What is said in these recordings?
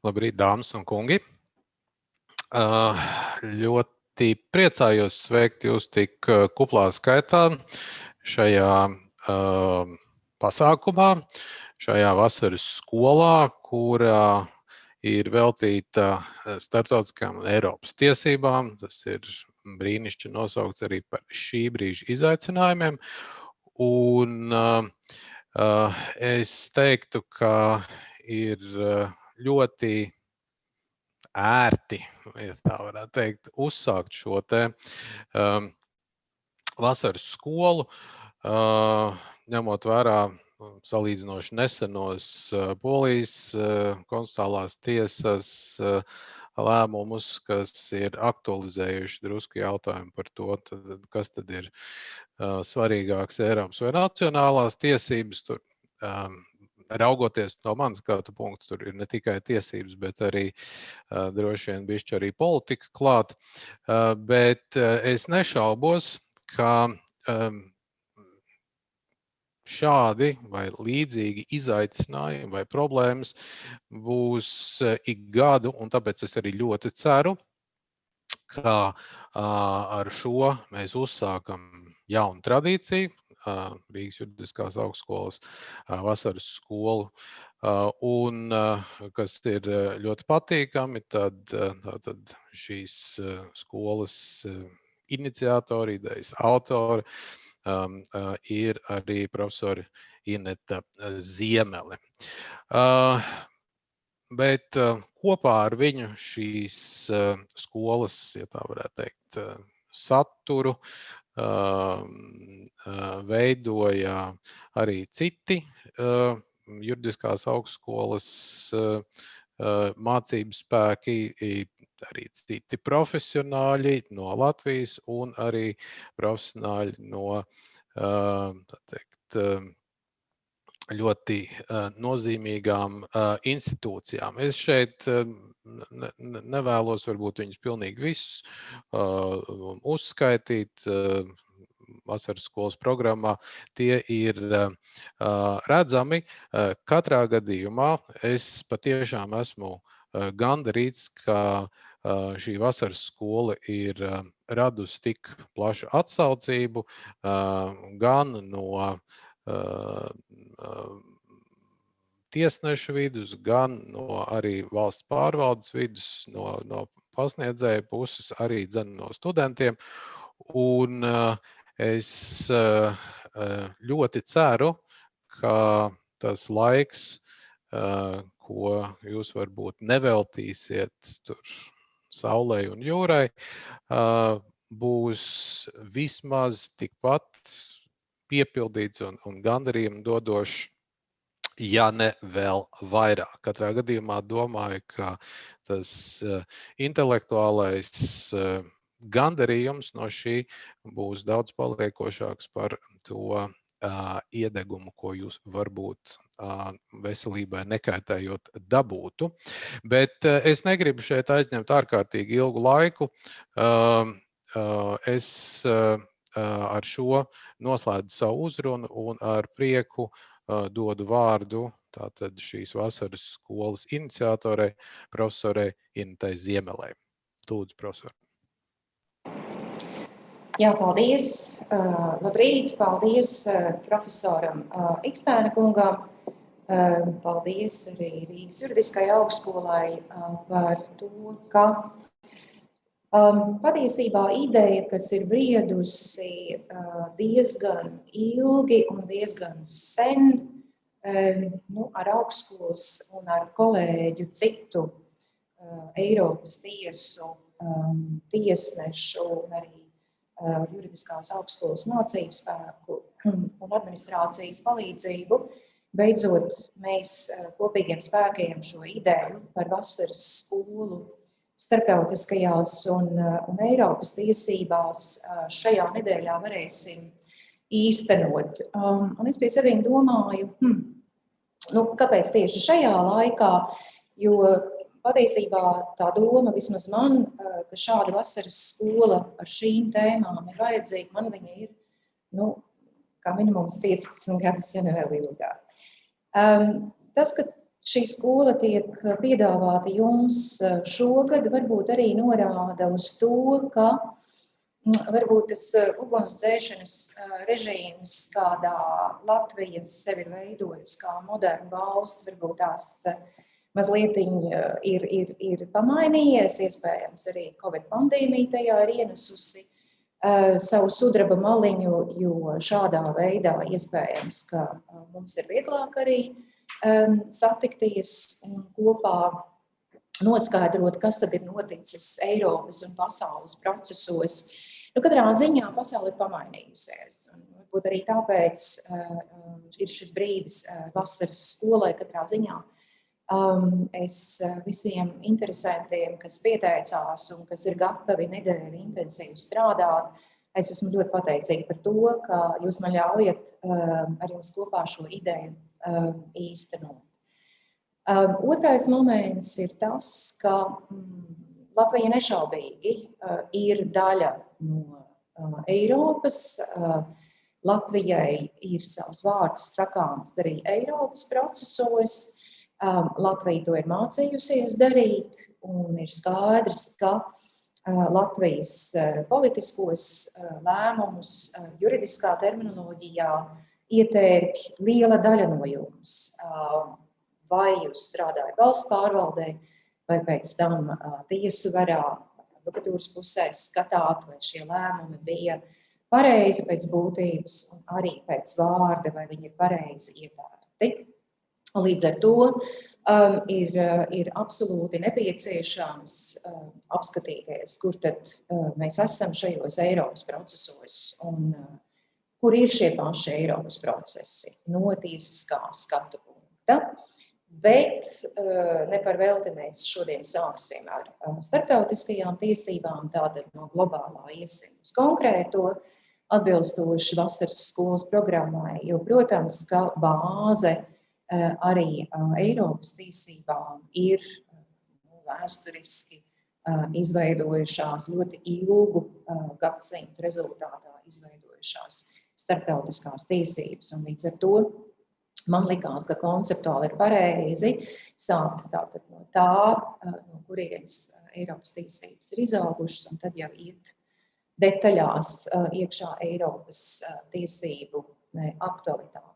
Labrīt, dāmas un kungi. Ļoti priecājos sveikt jūs tik kuplā skaitā šajā pasākumā, šajā vasaras skolā, kurā ir veltīta starptautiskām un Eiropas tiesībām. Tas ir brīnišķīgi nosaukts arī par šī brīža izaicinājumiem. Un uh, es teiktu, ka ir ļoti ērti, ja tā varētu teikt, uzsākt šo te um, vasaras skolu, uh, ņemot vērā salīdzinoši nesenos uh, polijas uh, konstitucionālās tiesas uh, lēmumus, kas ir aktualizējuši drusku jautājumu par to, tad, kas tad ir uh, svarīgāks Eiropas vai nacionālās tiesības. Tur um, raugoties no manas skatu punkta, tur ir ne tikai tiesības, bet arī uh, droši vien bišķi arī politika klāt. Uh, bet uh, es nešaubos, ka um, šādi vai līdzīgi izaicinājumi vai problēmas būs ik gadu, un tāpēc es arī ļoti ceru, ka ar šo mēs uzsākam jaunu tradīciju, Rīgas juridiskās augstskolas vasaras skolu. Un, kas ir ļoti patīkami, tad, tad šīs skolas iniciatori, idejas autori um, ir arī profesori Ineta Ziemele. Uh, bet uh, kopā ar viņu šīs uh, skolas, ja tā varētu teikt, saturu veidoja arī citi juridiskās augstskolas mācību spēki, arī citi profesionāļi no Latvijas un arī profesionāļi no teikt, ļoti nozīmīgām institūcijām. Es šeit nevēlos varbūt viņus pilnīgi visus uzskaitīt vasaras skolas programmā, tie ir redzami. Katrā gadījumā es patiešām esmu gandarīts, ka šī vasaras skola ir radusi tik plašu atsaucību gan no tiesnešu vidus, gan no arī valsts pārvaldes vidus, no, no pasniedzēja puses, arī no studentiem. Un Es ļoti ceru, ka tas laiks, ko jūs varbūt neveltīsiet tur saulē un jūrai, būs vismaz tikpat piepildīts un, un gandarījumu dodošs, ja ne vēl vairāk. Katrā gadījumā domāju, ka tas intelektuālais gandarījums no šī būs daudz paliekošāks par to uh, iedegumu, ko jūs varbūt uh, veselībai nekaitējot dabūtu. Bet uh, es negribu šeit aizņemt ārkārtīgi ilgu laiku. Uh, uh, es uh, ar šo noslēdzu savu uzrunu un ar prieku dodu vārdu tātad šīs vasaras skolas iniciatorei, profesorei Intai Ziemelē. Lūdzu, profesor. Jā, paldies. Labrīt, paldies profesoram Ikstēna kungam. Paldies arī Rīgas juridiskajai augstskolai par to, ka um, patiesībā ideja, kas ir briedusi uh, diezgan ilgi un diezgan sen, um, nu, ar augstskolas un ar kolēģu citu uh, Eiropas tiesu um, tiesnešu un arī Uh, juridiskās augstskolas mācību spēku un administrācijas palīdzību. Beidzot, mēs uh, kopīgiem spēkiem šo ideju par vasaras skolu starptautiskajās un, uh, un Eiropas tiesībās šajā nedēļā varēsim īstenot. Um, un es pie saviem domāju, hmm, nu, kāpēc tieši šajā laikā, jo patiesībā tā doma vismaz man, ka šāda vasaras skola ar šīm tēmām ir vajadzīga, man viņa ir, nu, kā minimums 15 gadus, ja ne vēl ilgāk. Um, tas, ka šī skola tiek piedāvāta jums šogad, varbūt arī norāda uz to, ka mm, varbūt tas ugunsdzēšanas režīms, kādā Latvija sevi ir veidojusi kā moderna valsts, varbūt tās mazliet ir, ir, ir pamainījies, iespējams arī Covid pandēmija tajā ir ienesusi savu sudraba maliņu, jo šādā veidā iespējams, ka mums ir vieglāk arī satikties un kopā noskaidrot, kas tad ir noticis Eiropas un pasaules procesos. Nu, katrā ziņā pasaule ir pamainījusies. Un varbūt arī tāpēc uh, ir šis brīdis uh, vasaras skolai katrā ziņā Um, es uh, visiem interesantiem, kas pieteicās un kas ir gatavi nedēļu intensīvi strādāt, es esmu ļoti pateicīga par to, ka jūs man ļaujat um, ar jums kopā šo ideju īstenot. Um, otrais moments ir tas, ka mm, Latvija nešaubīgi uh, ir daļa no uh, Eiropas. Uh, Latvijai ir savs vārds sakāms arī Eiropas procesos. Um, Latvija to ir mācījusies darīt, un ir skaidrs, ka uh, Latvijas uh, politiskos uh, lēmumus juridiskā terminoloģijā ietērpj liela daļa no jums. Um, vai jūs strādājat valsts pārvaldē, vai pēc tam tiesu varā, advokatūras pusē skatāt, vai šie lēmumi bija pareizi pēc būtības un arī pēc vārda, vai viņi ir pareizi ietērti. Līdz ar to um, ir, ir absolūti nepieciešams um, apskatīties, kur tad uh, mēs esam šajos Eiropas procesos un uh, kur ir šie paši Eiropas procesi? No tiesiskā skatu punkta. Bet uh, ne par velti mēs šodien sāksim ar uh, starptautiskajām tiesībām, tātad no globālā iesim uz konkrēto, atbilstoši vasaras skolas programmai, jo, protams, ka bāze Eh, arī eh, Eiropas tiesībām ir vēsturiski eh, izveidojušās ļoti ilgu gadsimtu rezultātā izveidojušās starptautiskās tiesības. Un līdz ar to man likās, ka konceptuāli ir pareizi sākt tātad no tā, no kurienes Eiropas tiesības ir izaugušas, un tad jau iet detaļās iekšā Eiropas tiesību aktualitāti.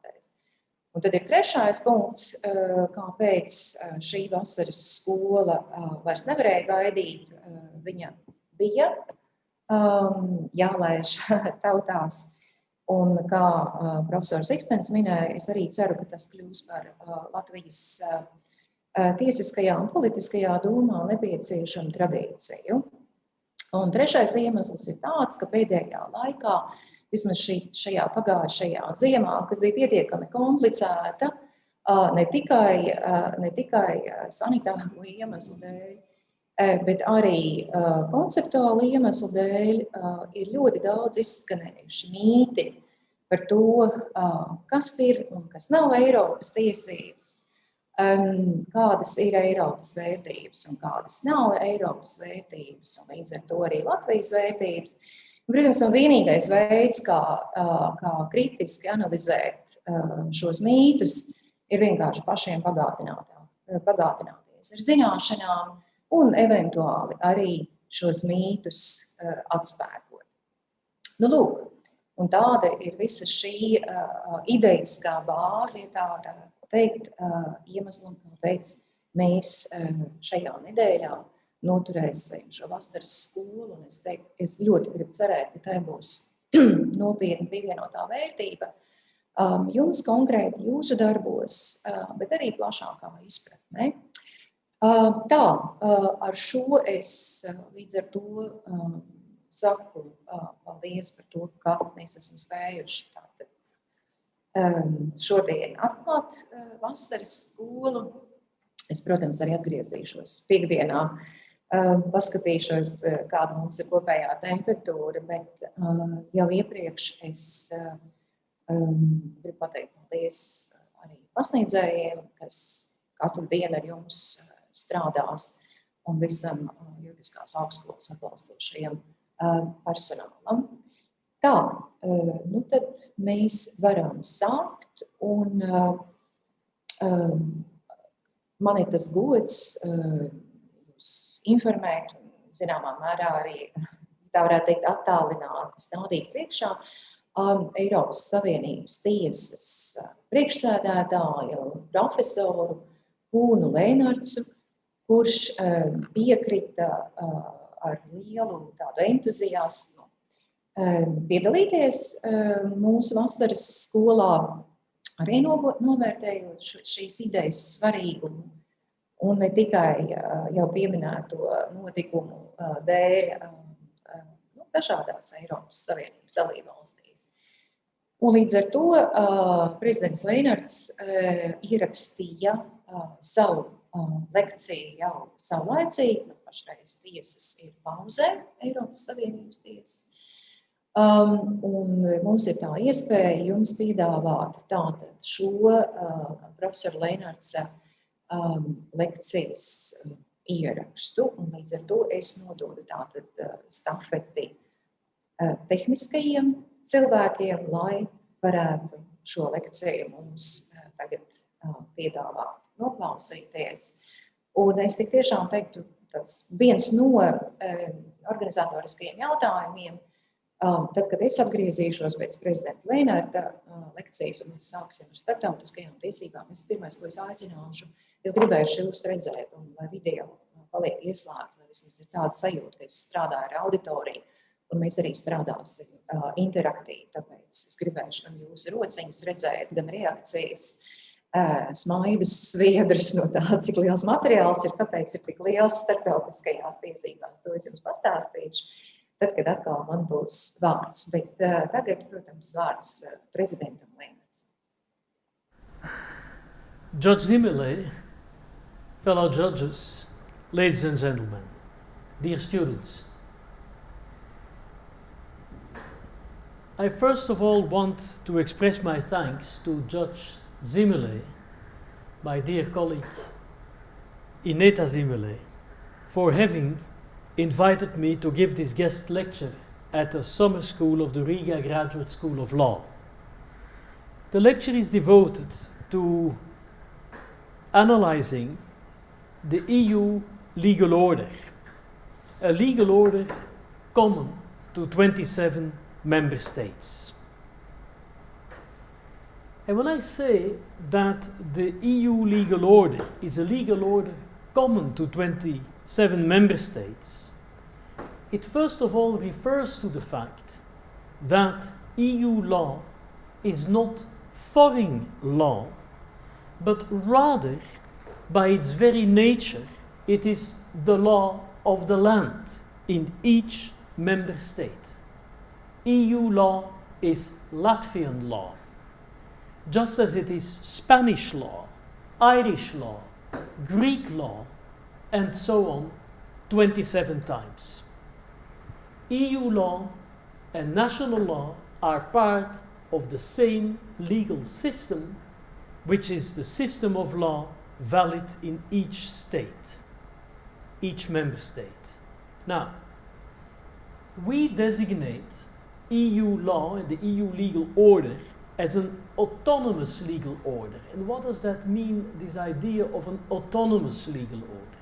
Un tad ir trešais punkts, eh, kāpēc eh, šī vasaras skola eh, vairs nevarēja gaidīt. Viņa bija um, jālaiž tautās. Un kā profesors Ikstens minēja, es arī ceru, ka tas kļūs par Latvijas tiesiskajā un politiskajā domā nepieciešamu tradīciju. Un trešais iemesls ir tāds, ka pēdējā laikā uh, vismaz šī, šajā pagājušajā ziemā, kas bija pietiekami komplicēta, ne tikai, ne tikai sanitāru iemeslu dēļ, bet arī konceptuālu iemeslu dēļ, ir ļoti daudz izskanējuši mīti par to, kas ir un kas nav Eiropas tiesības, kādas ir Eiropas vērtības un kādas nav Eiropas vērtības, un līdz ar to arī Latvijas vērtības. Protams, un vienīgais veids, kā, kā kritiski analizēt šos mītus, ir vienkārši pašiem bagātināties ar zināšanām un eventuāli arī šos mītus atspēkot. Nu, lūk, un tāda ir visa šī idejiskā bāze, ja tā varētu teikt, iemeslam, kāpēc mēs šajā nedēļā noturēsim šo vasaras skolu. Es, teiktu, es ļoti gribu cerēt, ka tai būs nopietna pievienotā vērtība um, jums konkrēti, jūsu darbos, bet arī plašākā izpratnē. Tā, ar šo es līdz ar to saku paldies par to, ka mēs esam spējuši tātad, šodien atklāt vasaras skolu. Es, protams, arī atgriezīšos piekdienā paskatīšos, kāda mums ir kopējā temperatūra, bet jau iepriekš es gribu pateikt paldies arī pasniedzējiem, kas katru dienu ar jums strādās, un visam juridiskās augstskolas atbalstošajam personālam. Tā, nu tad mēs varam sākt un um, man ir tas gods jūs informēt un zināmā mērā arī, tā varētu teikt, attālināti stādīt priekšā um, Eiropas Savienības tiesas priekšsēdētāju, profesoru Pūnu Lēnarcu, kurš um, piekrita uh, ar lielu tādu entuziasmu um, piedalīties mūsu vasaras skolā, arī novērtējot šīs idejas svarīgumu un ne tikai jau pieminēto notikumu dēļ nu, dažādās Eiropas Savienības dalībvalstīs. Un līdz ar to prezidents Leinards ierakstīja savu lekciju jau saulaicīgi, nu, pašreiz tiesas ir pauzē, Eiropas Savienības tiesas. Um, un mums ir tā iespēja jums piedāvāt tātad šo uh, profesoru Leinārca um, lekcijas um, ierakstu, un līdz ar to es nododu tātad uh, stafeti uh, tehniskajiem cilvēkiem, lai varētu šo lekciju mums uh, tagad uh, piedāvāt, noklausīties. Un es tik tiešām teiktu, tas viens no organizatoriskajiem jautājumiem, um, tad, kad es atgriezīšos pēc prezidenta Lēnārta uh, lekcijas, un mēs sāksim ar starptautiskajām tiesībām, es pirmais, ko es aicināšu, Es gribēju jūs redzēt, un lai video paliek ieslēgta, lai vismaz ir tāda sajūta, ka es strādāju ar auditoriju, un mēs arī strādāsim uh, interaktīvi. Tāpēc es gribēju gan jūsu rociņus redzēt, gan reakcijas, uh, smaidus, sviedrus no tā, cik liels materiāls ir, kāpēc ir tik liels tiesībās. To es jums pastāstīšu. Tad, kad atkal man būs vārds. Bet tagad, protams, vārds prezidentam. Judge Ziemele fellow judges, ladies and gentlemen, dear students. I first of all want to express my thanks to Judge Ziemele, my dear colleague Ineta Ziemele, for having invited me to give this guest lecture at the summer school of the Riga Graduate School of Law. The lecture is devoted to analyzing the EU legal order, a legal order common to 27 member states. And when I say that the EU legal order is a legal order common to 27 member states, it first of all refers to the fact that EU law is not foreign law, but rather by its very nature, it is the law of the land in each member state. EU law is Latvian law, just as it is Spanish law, Irish law, Greek law, and so on 27 times. EU law and national law are part of the same legal system, which is the system of law valid in each state, each member state. Now, we designate EU law and the EU legal order as an autonomous legal order. And what does that mean, this idea of an autonomous legal order?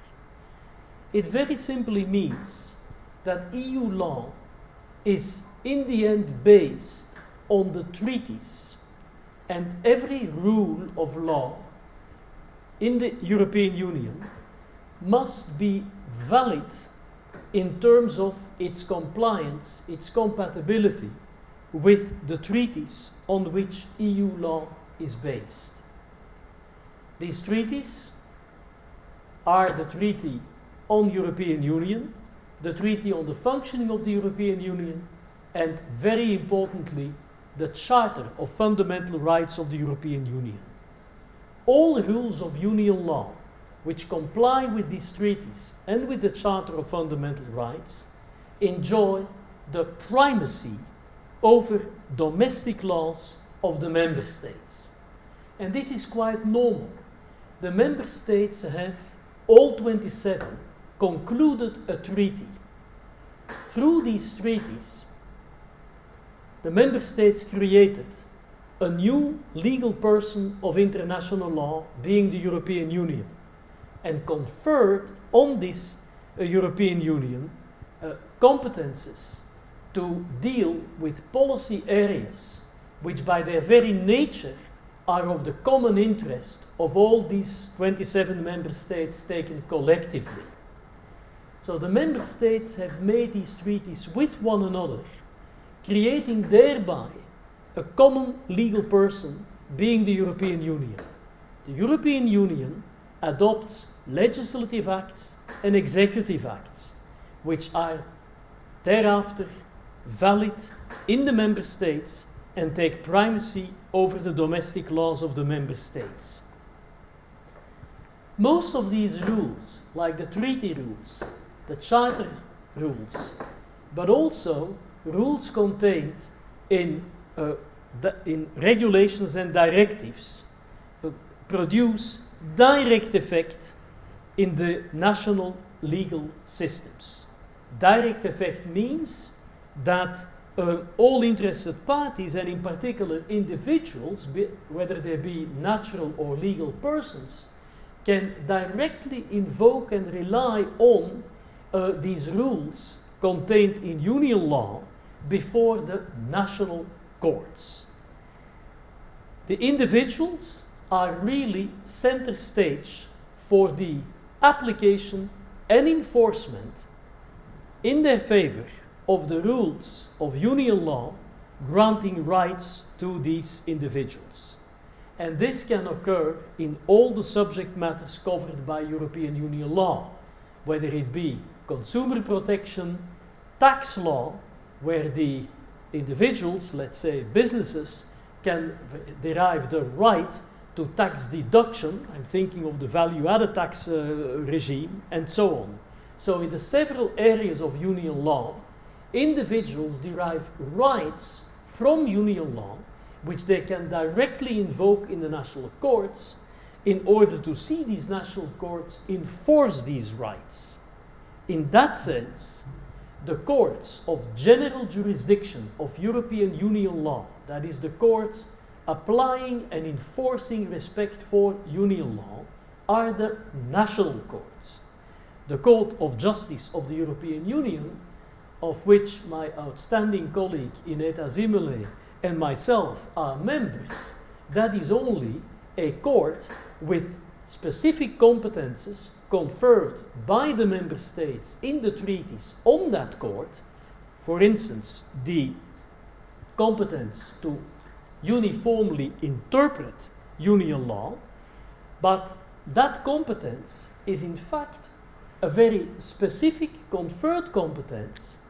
It very simply means that EU law is in the end based on the treaties and every rule of law in the European Union must be valid in terms of its compliance, its compatibility with the treaties on which EU law is based. These treaties are the Treaty on European Union, the Treaty on the Functioning of the European Union, and very importantly, the Charter of Fundamental Rights of the European Union all rules of union law which comply with these treaties and with the Charter of Fundamental Rights enjoy the primacy over domestic laws of the member states. And this is quite normal. The member states have, all 27, concluded a treaty. Through these treaties, the member states created a new legal person of international law being the European Union. and conferred on this uh, European Union uh, competences to deal with policy areas which, by their very nature, are of the common interest of all these 27 member states taken collectively. So the member states have made these treaties with one another, creating thereby a common legal person being the European Union. The European Union adopts legislative acts and executive acts, which are thereafter valid in the member states and take primacy over the domestic laws of the member states. Most of these rules, like the treaty rules, the charter rules, but also rules contained in, uh, in regulations and directives, uh, produce direct effect in the national legal systems. Direct effect means that uh, all interested parties, and in particular individuals, be, whether they be natural or legal persons, can directly invoke and rely on uh, these rules contained in union law before the national courts. The individuals are really center stage for the application and enforcement in their favor of the rules of union law granting rights to these individuals. And this can occur in all the subject matters covered by European Union law, whether it be consumer protection, tax law, where the individuals, let's say businesses, can derive the right to tax deduction. I'm thinking of the value added tax uh, regime and so on. So, in the several areas of union law, individuals derive rights from union law, which they can directly invoke in the national courts in order to see these national courts enforce these rights. In that sense, the courts of general jurisdiction of European Union law, that is, the courts applying and enforcing respect for Union law, are the national courts. The Court of Justice of the European Union of which my outstanding colleague Ineta Ziemele and myself are members, that is only a court with specific competences conferred by the member states in the treaties on that court. For instance, the competence to uniformly interpret union law, but that competence is in fact a very specific conferred competence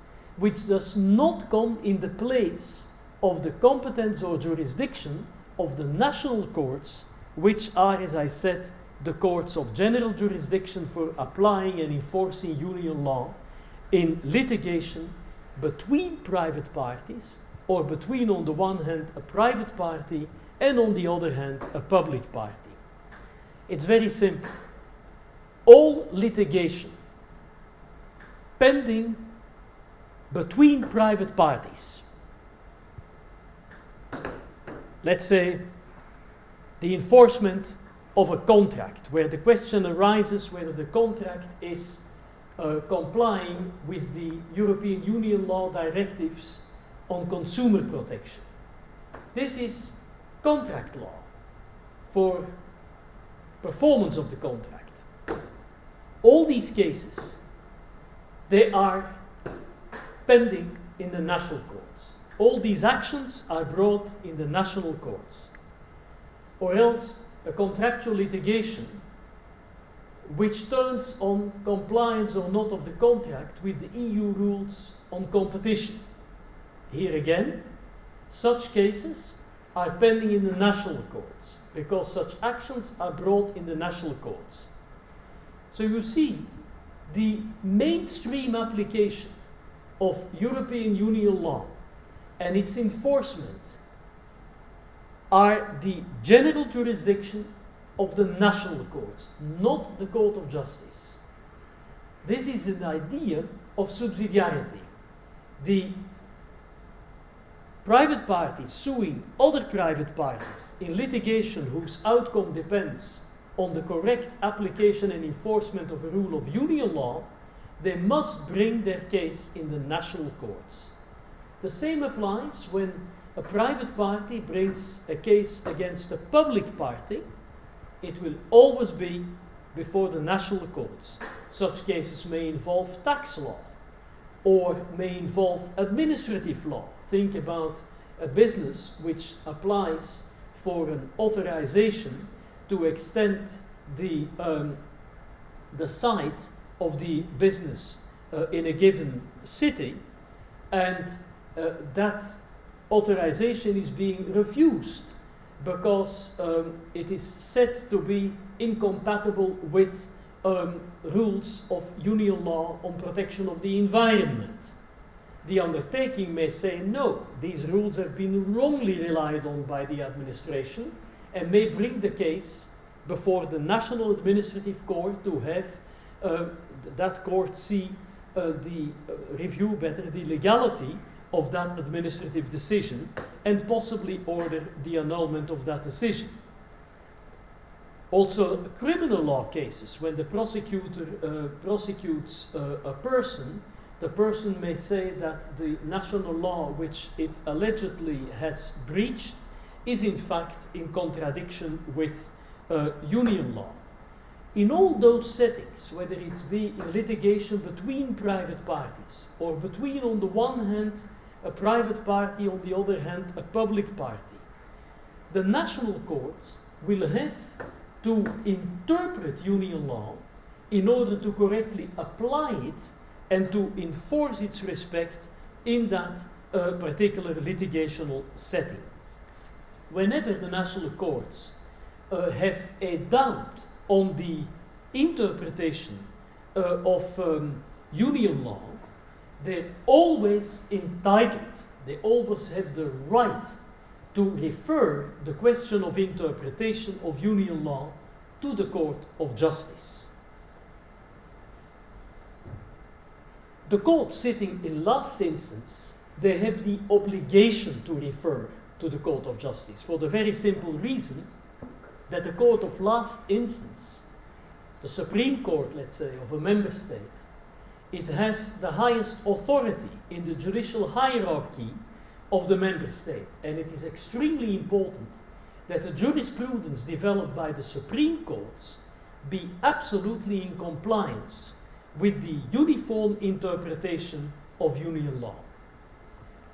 which does not come in the place of the competence or jurisdiction of the national courts, which are, as I said, the courts of general jurisdiction for applying and enforcing union law in litigation between private parties or between, on the one hand, a private party and, on the other hand, a public party. It's very simple. All litigation pending between private parties. Let's say the enforcement of a contract, where the question arises whether the contract is uh, complying with the European Union law directives on consumer protection. This is contract law for performance of the contract. All these cases, they are pending in the national courts. All these actions are brought in the national courts. Or else a contractual litigation which turns on compliance or not of the contract with the EU rules on competition. Here again, such cases are pending in the national courts because such actions are brought in the national courts. So you see, the mainstream application of European Union law and its enforcement are the general jurisdiction of the national courts, not the Court of Justice. This is an idea of subsidiarity. The private parties suing other private parties in litigation whose outcome depends on the correct application and enforcement of a rule of union law, they must bring their case in the national courts. The same applies when a private party brings a case against a public party, it will always be before the national courts. Such cases may involve tax law or may involve administrative law. Think about a business which applies for an authorization to extend the, um, the site of the business uh, in a given city, and uh, that authorization is being refused because um, it is said to be incompatible with um, rules of union law on protection of the environment. The undertaking may say no, these rules have been wrongly relied on by the administration and may bring the case before the National Administrative Court to have uh, that court see uh, the uh, review better the legality of that administrative decision and possibly order the annulment of that decision. Also, criminal law cases, when the prosecutor uh, prosecutes uh, a person, the person may say that the national law which it allegedly has breached is in fact in contradiction with uh, union law. In all those settings, whether it be in litigation between private parties or between, on the one hand, a private party, on the other hand, a public party, the national courts will have to interpret union law in order to correctly apply it and to enforce its respect in that uh, particular litigational setting. Whenever the national courts uh, have a doubt on the interpretation uh, of um, union law, they're always entitled, they always have the right to refer the question of interpretation of union law to the Court of Justice. The court sitting in last instance, they have the obligation to refer to the Court of Justice for the very simple reason that the court of last instance, the Supreme Court, let's say, of a member state, it has the highest authority in the judicial hierarchy of the member state. And it is extremely important that the jurisprudence developed by the Supreme Courts be absolutely in compliance with the uniform interpretation of union law.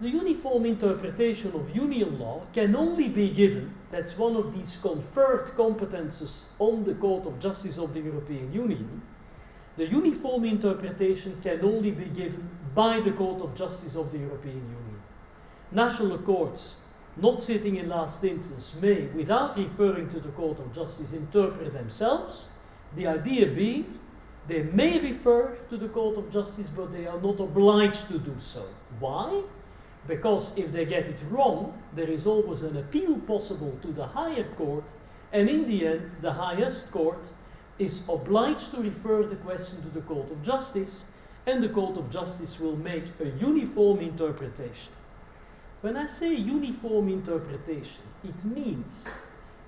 The uniform interpretation of union law can only be given, that's one of these conferred competences on the Court of Justice of the European Union, the uniform interpretation can only be given by the Court of Justice of the European Union. National courts, not sitting in last instance, may, without referring to the Court of Justice, interpret themselves. The idea being, they may refer to the Court of Justice, but they are not obliged to do so. Why? Because if they get it wrong, there is always an appeal possible to the higher court, and in the end, the highest court is obliged to refer the question to the Court of Justice, and the Court of Justice will make a uniform interpretation. When I say uniform interpretation, it means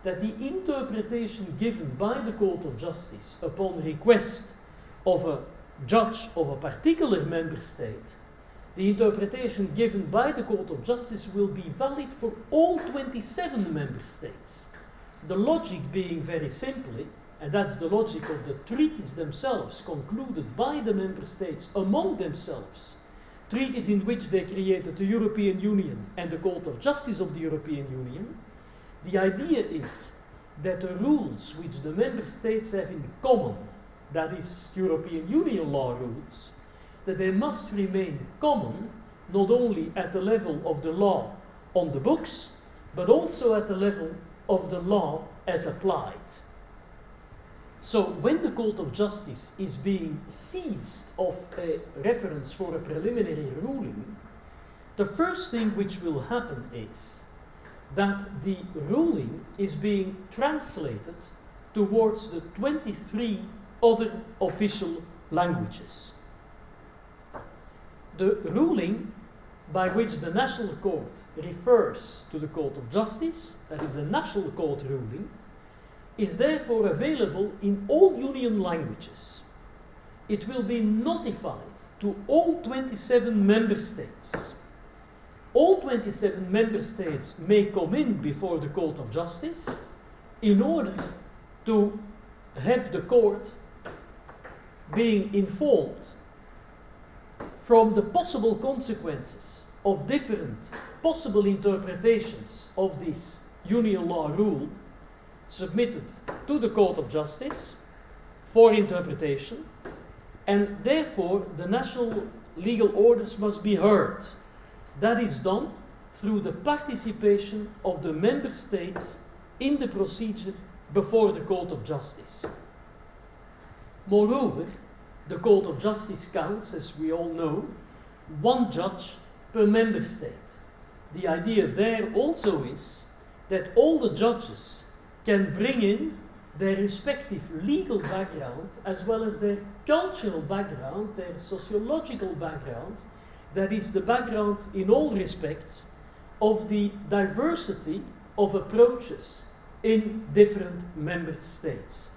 that the interpretation given by the Court of Justice upon request of a judge of a particular member state, the interpretation given by the Court of Justice will be valid for all 27 member states. The logic being very simply and that's the logic of the treaties themselves concluded by the member states among themselves. Treaties in which they created the European Union and the Court of Justice of the European Union. The idea is that the rules which the member states have in common, that is, European Union law rules, that they must remain common not only at the level of the law on the books, but also at the level of the law as applied. So when the Court of Justice is being seized of a reference for a preliminary ruling, the first thing which will happen is that the ruling is being translated towards the 23 other official languages. The ruling by which the National Court refers to the Court of Justice, that is a National Court ruling, is therefore available in all union languages. It will be notified to all 27 member states. All 27 member states may come in before the Court of Justice in order to have the court being informed from the possible consequences of different possible interpretations of this union law rule submitted to the Court of Justice for interpretation, and therefore the national legal orders must be heard. That is done through the participation of the member states in the procedure before the Court of Justice. Moreover, the Court of Justice counts, as we all know, one judge per member state. The idea there also is that all the judges can bring in their respective legal background as well as their cultural background, their sociological background, that is the background in all respects of the diversity of approaches in different member states.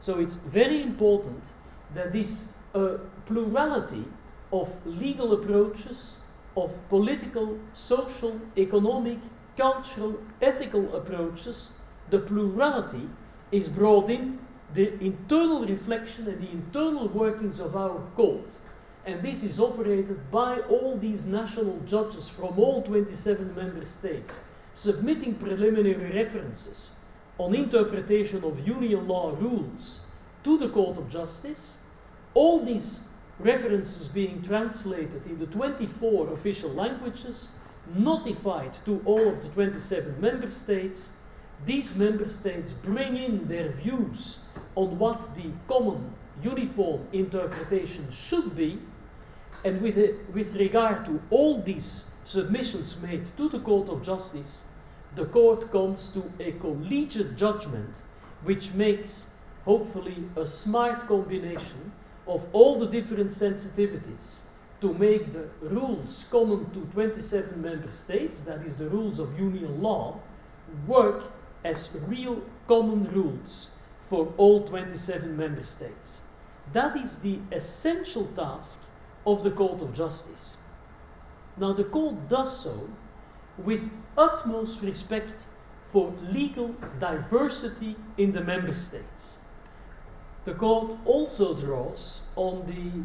So it's very important that this uh, plurality of legal approaches, of political, social, economic, cultural, ethical approaches, the plurality is brought in the internal reflection and the internal workings of our court. And this is operated by all these national judges from all 27 member states, submitting preliminary references on interpretation of union law rules to the Court of Justice. All these references being translated in the 24 official languages, notified to all of the 27 member states. These member states bring in their views on what the common uniform interpretation should be, and with, a, with regard to all these submissions made to the Court of Justice, the court comes to a collegiate judgment which makes hopefully a smart combination of all the different sensitivities to make the rules common to 27 member states, that is the rules of union law, work as real common rules for all 27 member states. That is the essential task of the Court of Justice. Now, the Court does so with utmost respect for legal diversity in the member states. The Court also draws on the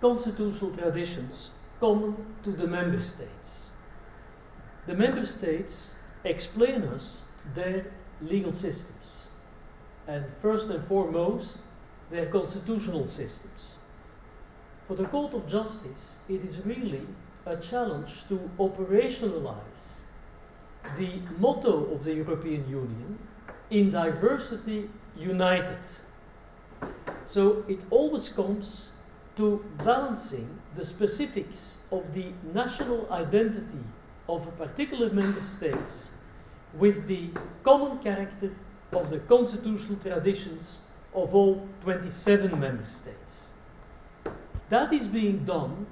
constitutional traditions common to the member states. The member states explain us their legal systems, and first and foremost, their constitutional systems. For the Court of Justice, it is really a challenge to operationalize the motto of the European Union in diversity united. So it always comes to balancing the specifics of the national identity of a particular member state with the common character of the constitutional traditions of all 27 member states. That is being done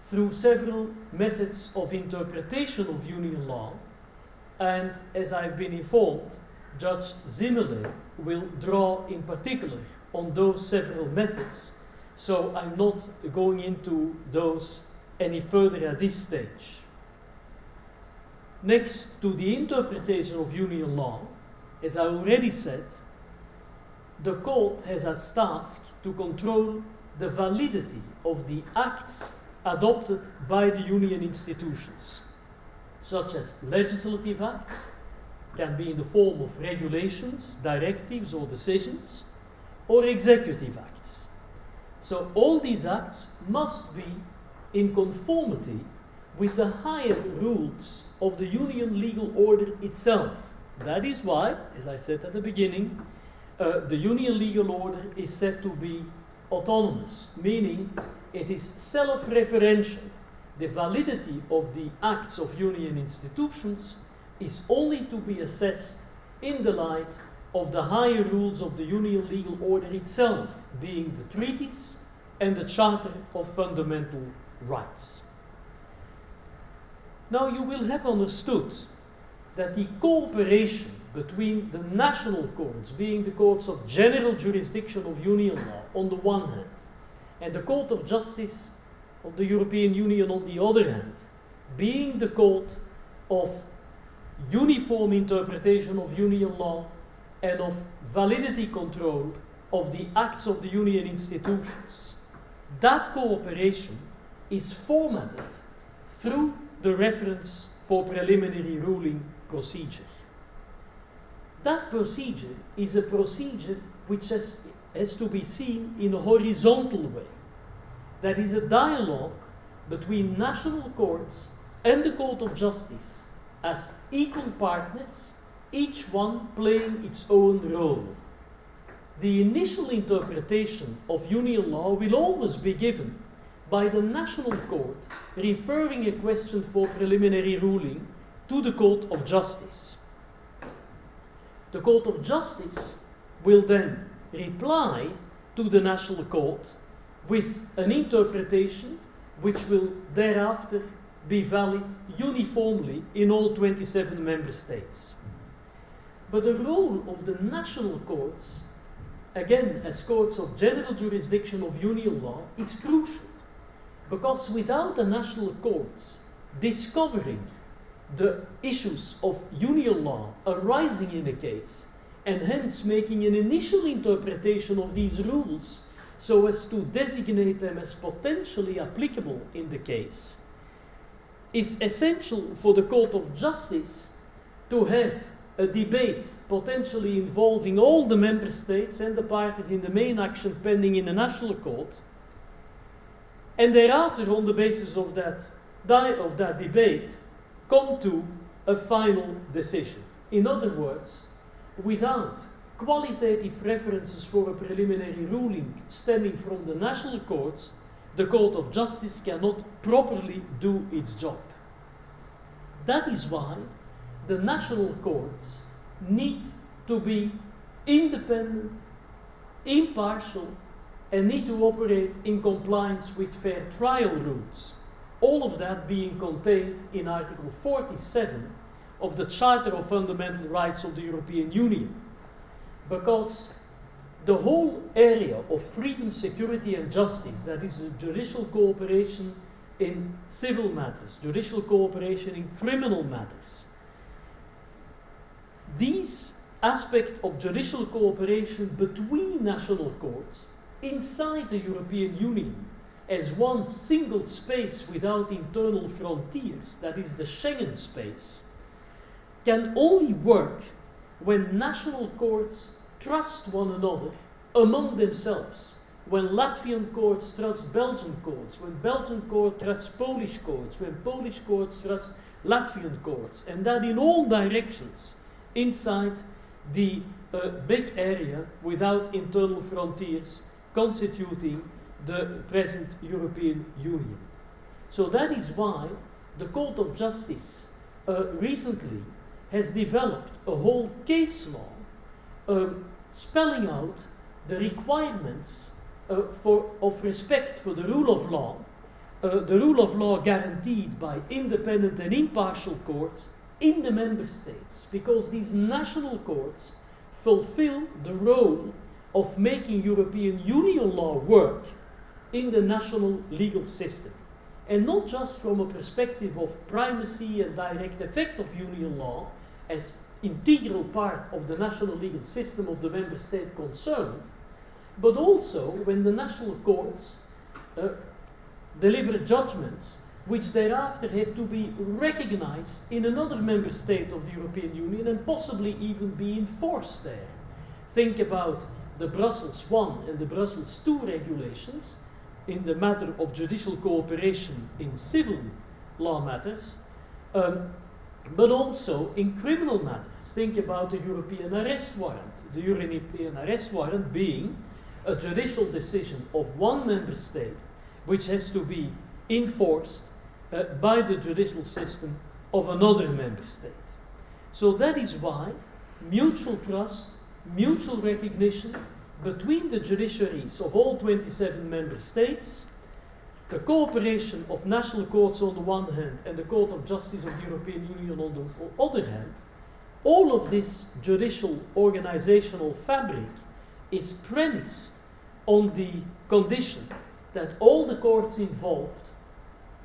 through several methods of interpretation of union law, and as I've been informed, Judge Ziemele will draw in particular on those several methods, so I'm not going into those any further at this stage. Next to the interpretation of union law, as I already said, the court has as task to control the validity of the acts adopted by the union institutions, such as legislative acts, can be in the form of regulations, directives, or decisions, or executive acts. So all these acts must be in conformity with the higher rules of the union legal order itself. That is why, as I said at the beginning, uh, the union legal order is said to be autonomous, meaning it is self-referential. The validity of the acts of union institutions is only to be assessed in the light of the higher rules of the union legal order itself, being the treaties and the Charter of Fundamental Rights. Now you will have understood that the cooperation between the national courts, being the courts of general jurisdiction of union law on the one hand, and the Court of Justice of the European Union on the other hand, being the court of uniform interpretation of union law and of validity control of the acts of the union institutions. That cooperation is formatted through the reference for preliminary ruling procedure. That procedure is a procedure which has, has to be seen in a horizontal way. That is a dialogue between national courts and the Court of Justice as equal partners, each one playing its own role. The initial interpretation of union law will always be given by the national court referring a question for preliminary ruling to the Court of Justice. The Court of Justice will then reply to the national court with an interpretation which will thereafter be valid uniformly in all 27 member states. But the role of the national courts, again as courts of general jurisdiction of union law, is crucial. Because without the national courts discovering the issues of union law arising in a case, and hence making an initial interpretation of these rules so as to designate them as potentially applicable in the case, is essential for the Court of Justice to have a debate potentially involving all the member states and the parties in the main action pending in a national court and thereafter, on the basis of that, of that debate, come to a final decision. In other words, without qualitative references for a preliminary ruling stemming from the national courts, the Court of Justice cannot properly do its job. That is why the national courts need to be independent, impartial, and need to operate in compliance with fair trial rules. All of that being contained in Article 47 of the Charter of Fundamental Rights of the European Union. Because the whole area of freedom, security, and justice, that is, judicial cooperation in civil matters, judicial cooperation in criminal matters, these aspects of judicial cooperation between national courts inside the European Union as one single space without internal frontiers, that is the Schengen space, can only work when national courts trust one another among themselves. When Latvian courts trust Belgian courts, when Belgian courts trust Polish courts, when Polish courts trust Latvian courts, and that in all directions inside the uh, big area without internal frontiers constituting the present European Union. So that is why the Court of Justice uh, recently has developed a whole case law um, spelling out the requirements uh, for, of respect for the rule of law, uh, the rule of law guaranteed by independent and impartial courts in the member states, because these national courts fulfill the role of making European Union law work in the national legal system. And not just from a perspective of primacy and direct effect of Union law as integral part of the national legal system of the member state concerned, but also when the national courts uh, deliver judgments which thereafter have to be recognized in another member state of the European Union and possibly even be enforced there. Think about the Brussels I and the Brussels II regulations in the matter of judicial cooperation in civil law matters, um, but also in criminal matters. Think about the European arrest warrant. The European arrest warrant being a judicial decision of one member state which has to be enforced uh, by the judicial system of another member state. So that is why mutual trust mutual recognition between the judiciaries of all 27 member states, the cooperation of national courts on the one hand and the Court of Justice of the European Union on the other hand, all of this judicial organizational fabric is premised on the condition that all the courts involved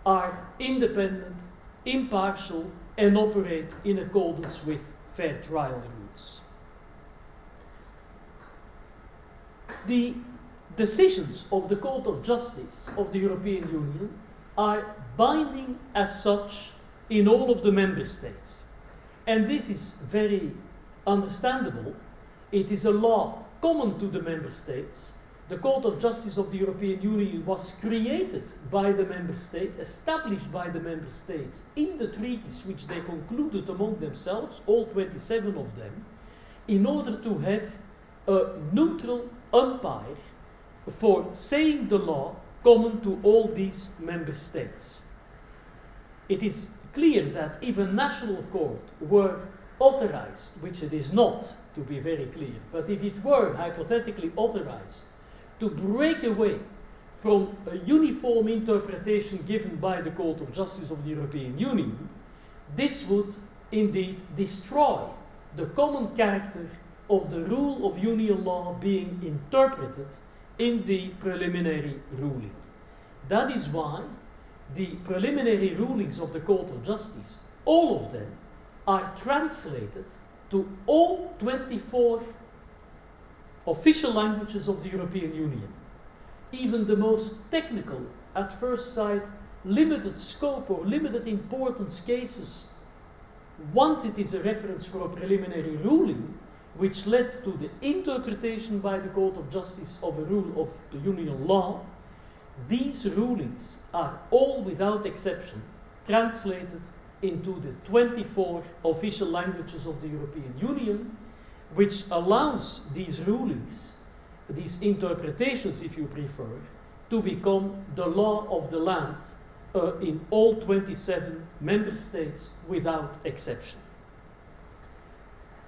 are independent, impartial, and operate in accordance with fair trial rules. The decisions of the Court of Justice of the European Union are binding as such in all of the member states. And this is very understandable. It is a law common to the member states. The Court of Justice of the European Union was created by the member states, established by the member states in the treaties which they concluded among themselves, all 27 of them, in order to have a neutral umpire for saying the law common to all these member states. It is clear that if a national court were authorized, which it is not, to be very clear, but if it were hypothetically authorized to break away from a uniform interpretation given by the Court of Justice of the European Union, this would indeed destroy the common character of the rule of union law being interpreted in the preliminary ruling. That is why the preliminary rulings of the Court of Justice, all of them, are translated to all 24 official languages of the European Union. Even the most technical, at first sight, limited scope or limited importance cases, once it is a reference for a preliminary ruling, which led to the interpretation by the Court of Justice of a rule of the Union law, these rulings are all without exception translated into the 24 official languages of the European Union, which allows these rulings, these interpretations, if you prefer, to become the law of the land uh, in all 27 member states without exception.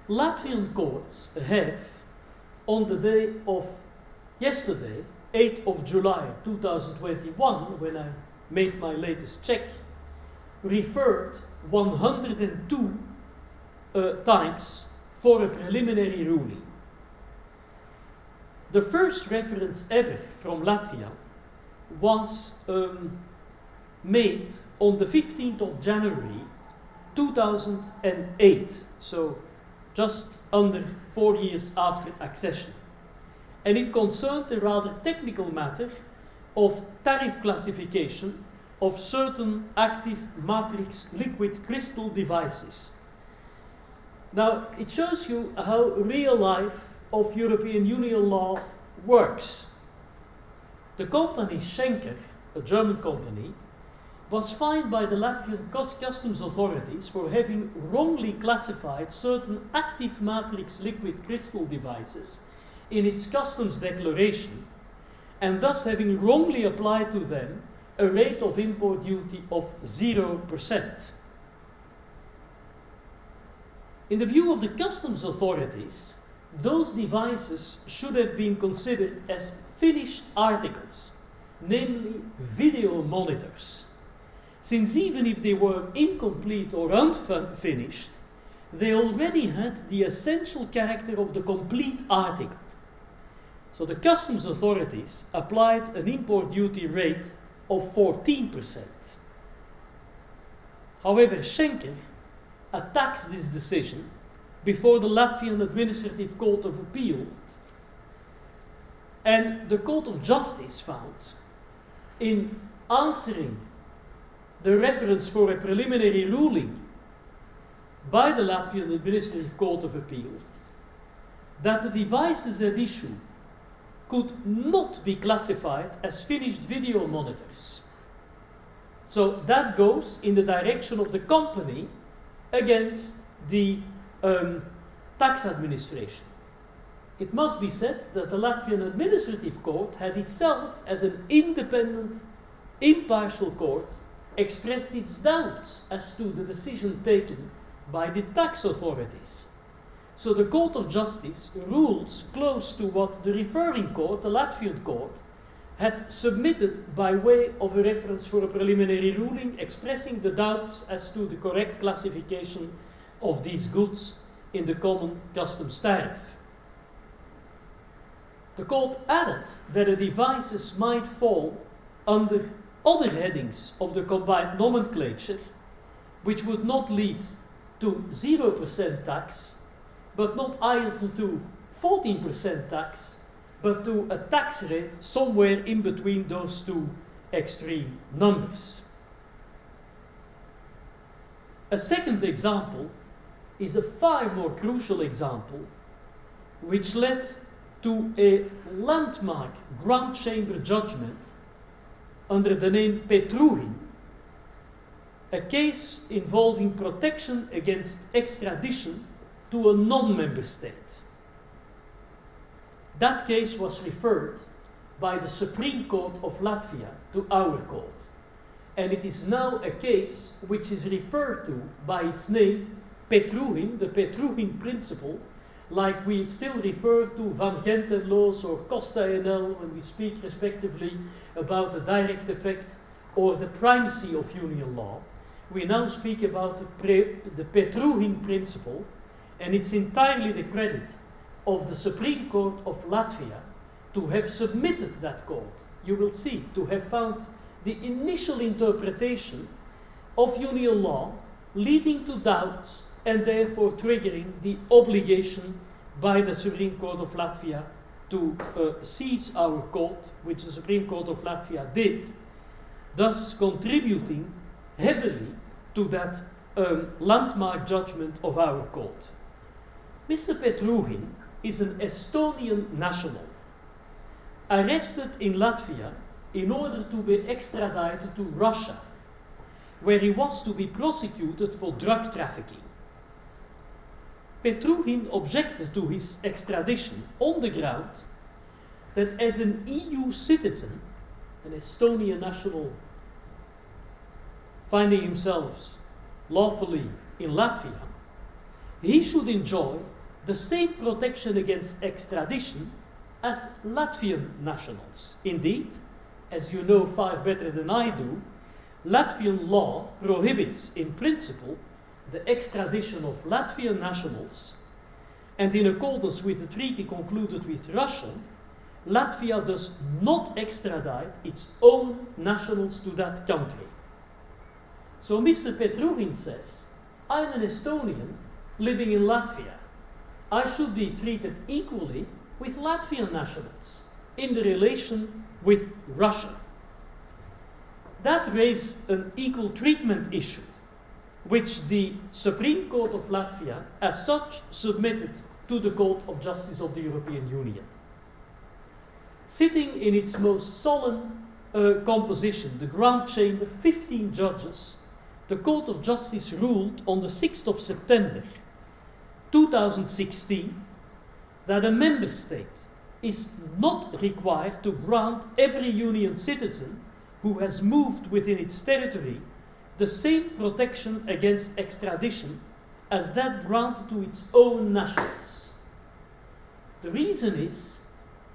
Latvian courts have, on the day of yesterday, 8th of July 2021, when I made my latest check, referred 102 uh, times for a preliminary ruling. The first reference ever from Latvia was um, made on the 15th of January 2008, so just under four years after accession. And it concerned a rather technical matter of tariff classification of certain active matrix liquid crystal devices. Now, it shows you how real life of European Union law works. The company Schenker, a German company, was fined by the Latvian customs authorities for having wrongly classified certain active matrix liquid crystal devices in its customs declaration and thus having wrongly applied to them a rate of import duty of 0%. In the view of the customs authorities, those devices should have been considered as finished articles, namely video monitors, since even if they were incomplete or unfinished, they already had the essential character of the complete article. So the customs authorities applied an import duty rate of 14%. However, Schenker attacks this decision before the Latvian Administrative Court of Appeal, and the Court of Justice found in answering the reference for a preliminary ruling by the Latvian Administrative Court of Appeal that the devices at issue could not be classified as finished video monitors. So that goes in the direction of the company against the um, tax administration. It must be said that the Latvian Administrative Court had itself, as an independent, impartial court, expressed its doubts as to the decision taken by the tax authorities. So the Court of Justice rules close to what the referring court, the Latvian court, had submitted by way of a reference for a preliminary ruling expressing the doubts as to the correct classification of these goods in the common customs tariff. The court added that the devices might fall under other headings of the combined nomenclature, which would not lead to 0% tax, but not either to 14% tax, but to a tax rate somewhere in between those two extreme numbers. A second example is a far more crucial example, which led to a landmark Grand Chamber judgment under the name Petruhhin, a case involving protection against extradition to a non-member state. That case was referred by the Supreme Court of Latvia to our court. And it is now a case which is referred to by its name, Petruhhin, the Petruhhin principle, like we still refer to Van Gend en Loos or Costa ENEL when we speak respectively about the direct effect or the primacy of union law. We now speak about the, the Petruhhin principle, and it's entirely the credit of the Supreme Court of Latvia to have submitted that court. You will see, to have found the initial interpretation of union law leading to doubts and therefore triggering the obligation by the Supreme Court of Latvia to uh, seize our court, which the Supreme Court of Latvia did, thus contributing heavily to that um, landmark judgment of our court. Mr. Petruhhin is an Estonian national arrested in Latvia in order to be extradited to Russia, where he was to be prosecuted for drug trafficking. Petruhhin objected to his extradition on the ground that as an EU citizen, an Estonian national finding himself lawfully in Latvia, he should enjoy the same protection against extradition as Latvian nationals. Indeed, as you know far better than I do, Latvian law prohibits in principle the extradition of Latvian nationals, and in accordance with the treaty concluded with Russia, Latvia does not extradite its own nationals to that country. So Mr. Petruhhin says, I'm an Estonian living in Latvia. I should be treated equally with Latvian nationals in the relation with Russia. That raised an equal treatment issue which the Supreme Court of Latvia, as such, submitted to the Court of Justice of the European Union. Sitting in its most solemn uh, composition, the Grand Chamber, 15 judges, the Court of Justice ruled on the 6th of September 2016 that a member state is not required to grant every Union citizen who has moved within its territory the same protection against extradition as that granted to its own nationals. The reason is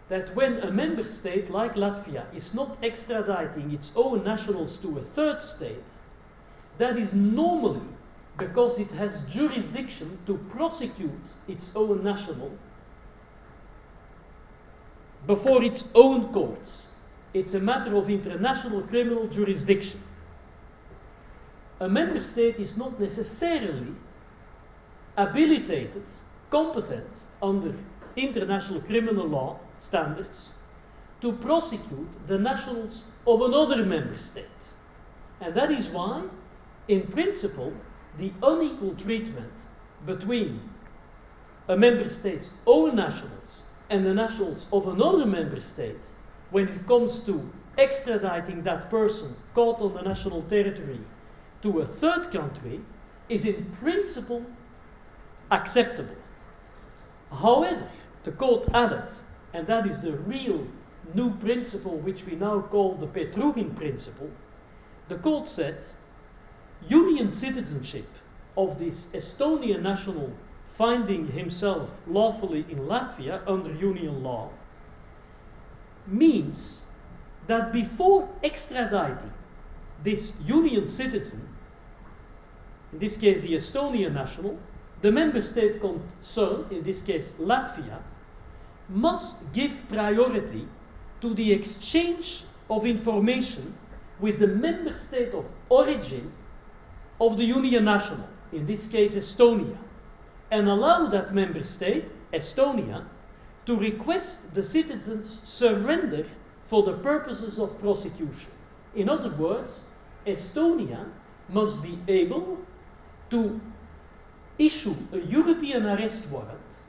that when a member state like Latvia is not extraditing its own nationals to a third state, that is normally because it has jurisdiction to prosecute its own national before its own courts. It's a matter of international criminal jurisdiction a member state is not necessarily habilitated, competent under international criminal law standards to prosecute the nationals of another member state. And that is why, in principle, the unequal treatment between a member state's own nationals and the nationals of another member state when it comes to extraditing that person caught on the national territory to a third country is in principle acceptable. However, the court added, and that is the real new principle which we now call the Petruhhin principle, the court said union citizenship of this Estonian national finding himself lawfully in Latvia under union law means that before extraditing this union citizen, in this case the Estonian national, the member state concerned, in this case Latvia, must give priority to the exchange of information with the member state of origin of the union national, in this case Estonia, and allow that member state, Estonia, to request the citizens surrender for the purposes of prosecution. In other words, Estonia must be able to issue a European arrest warrant,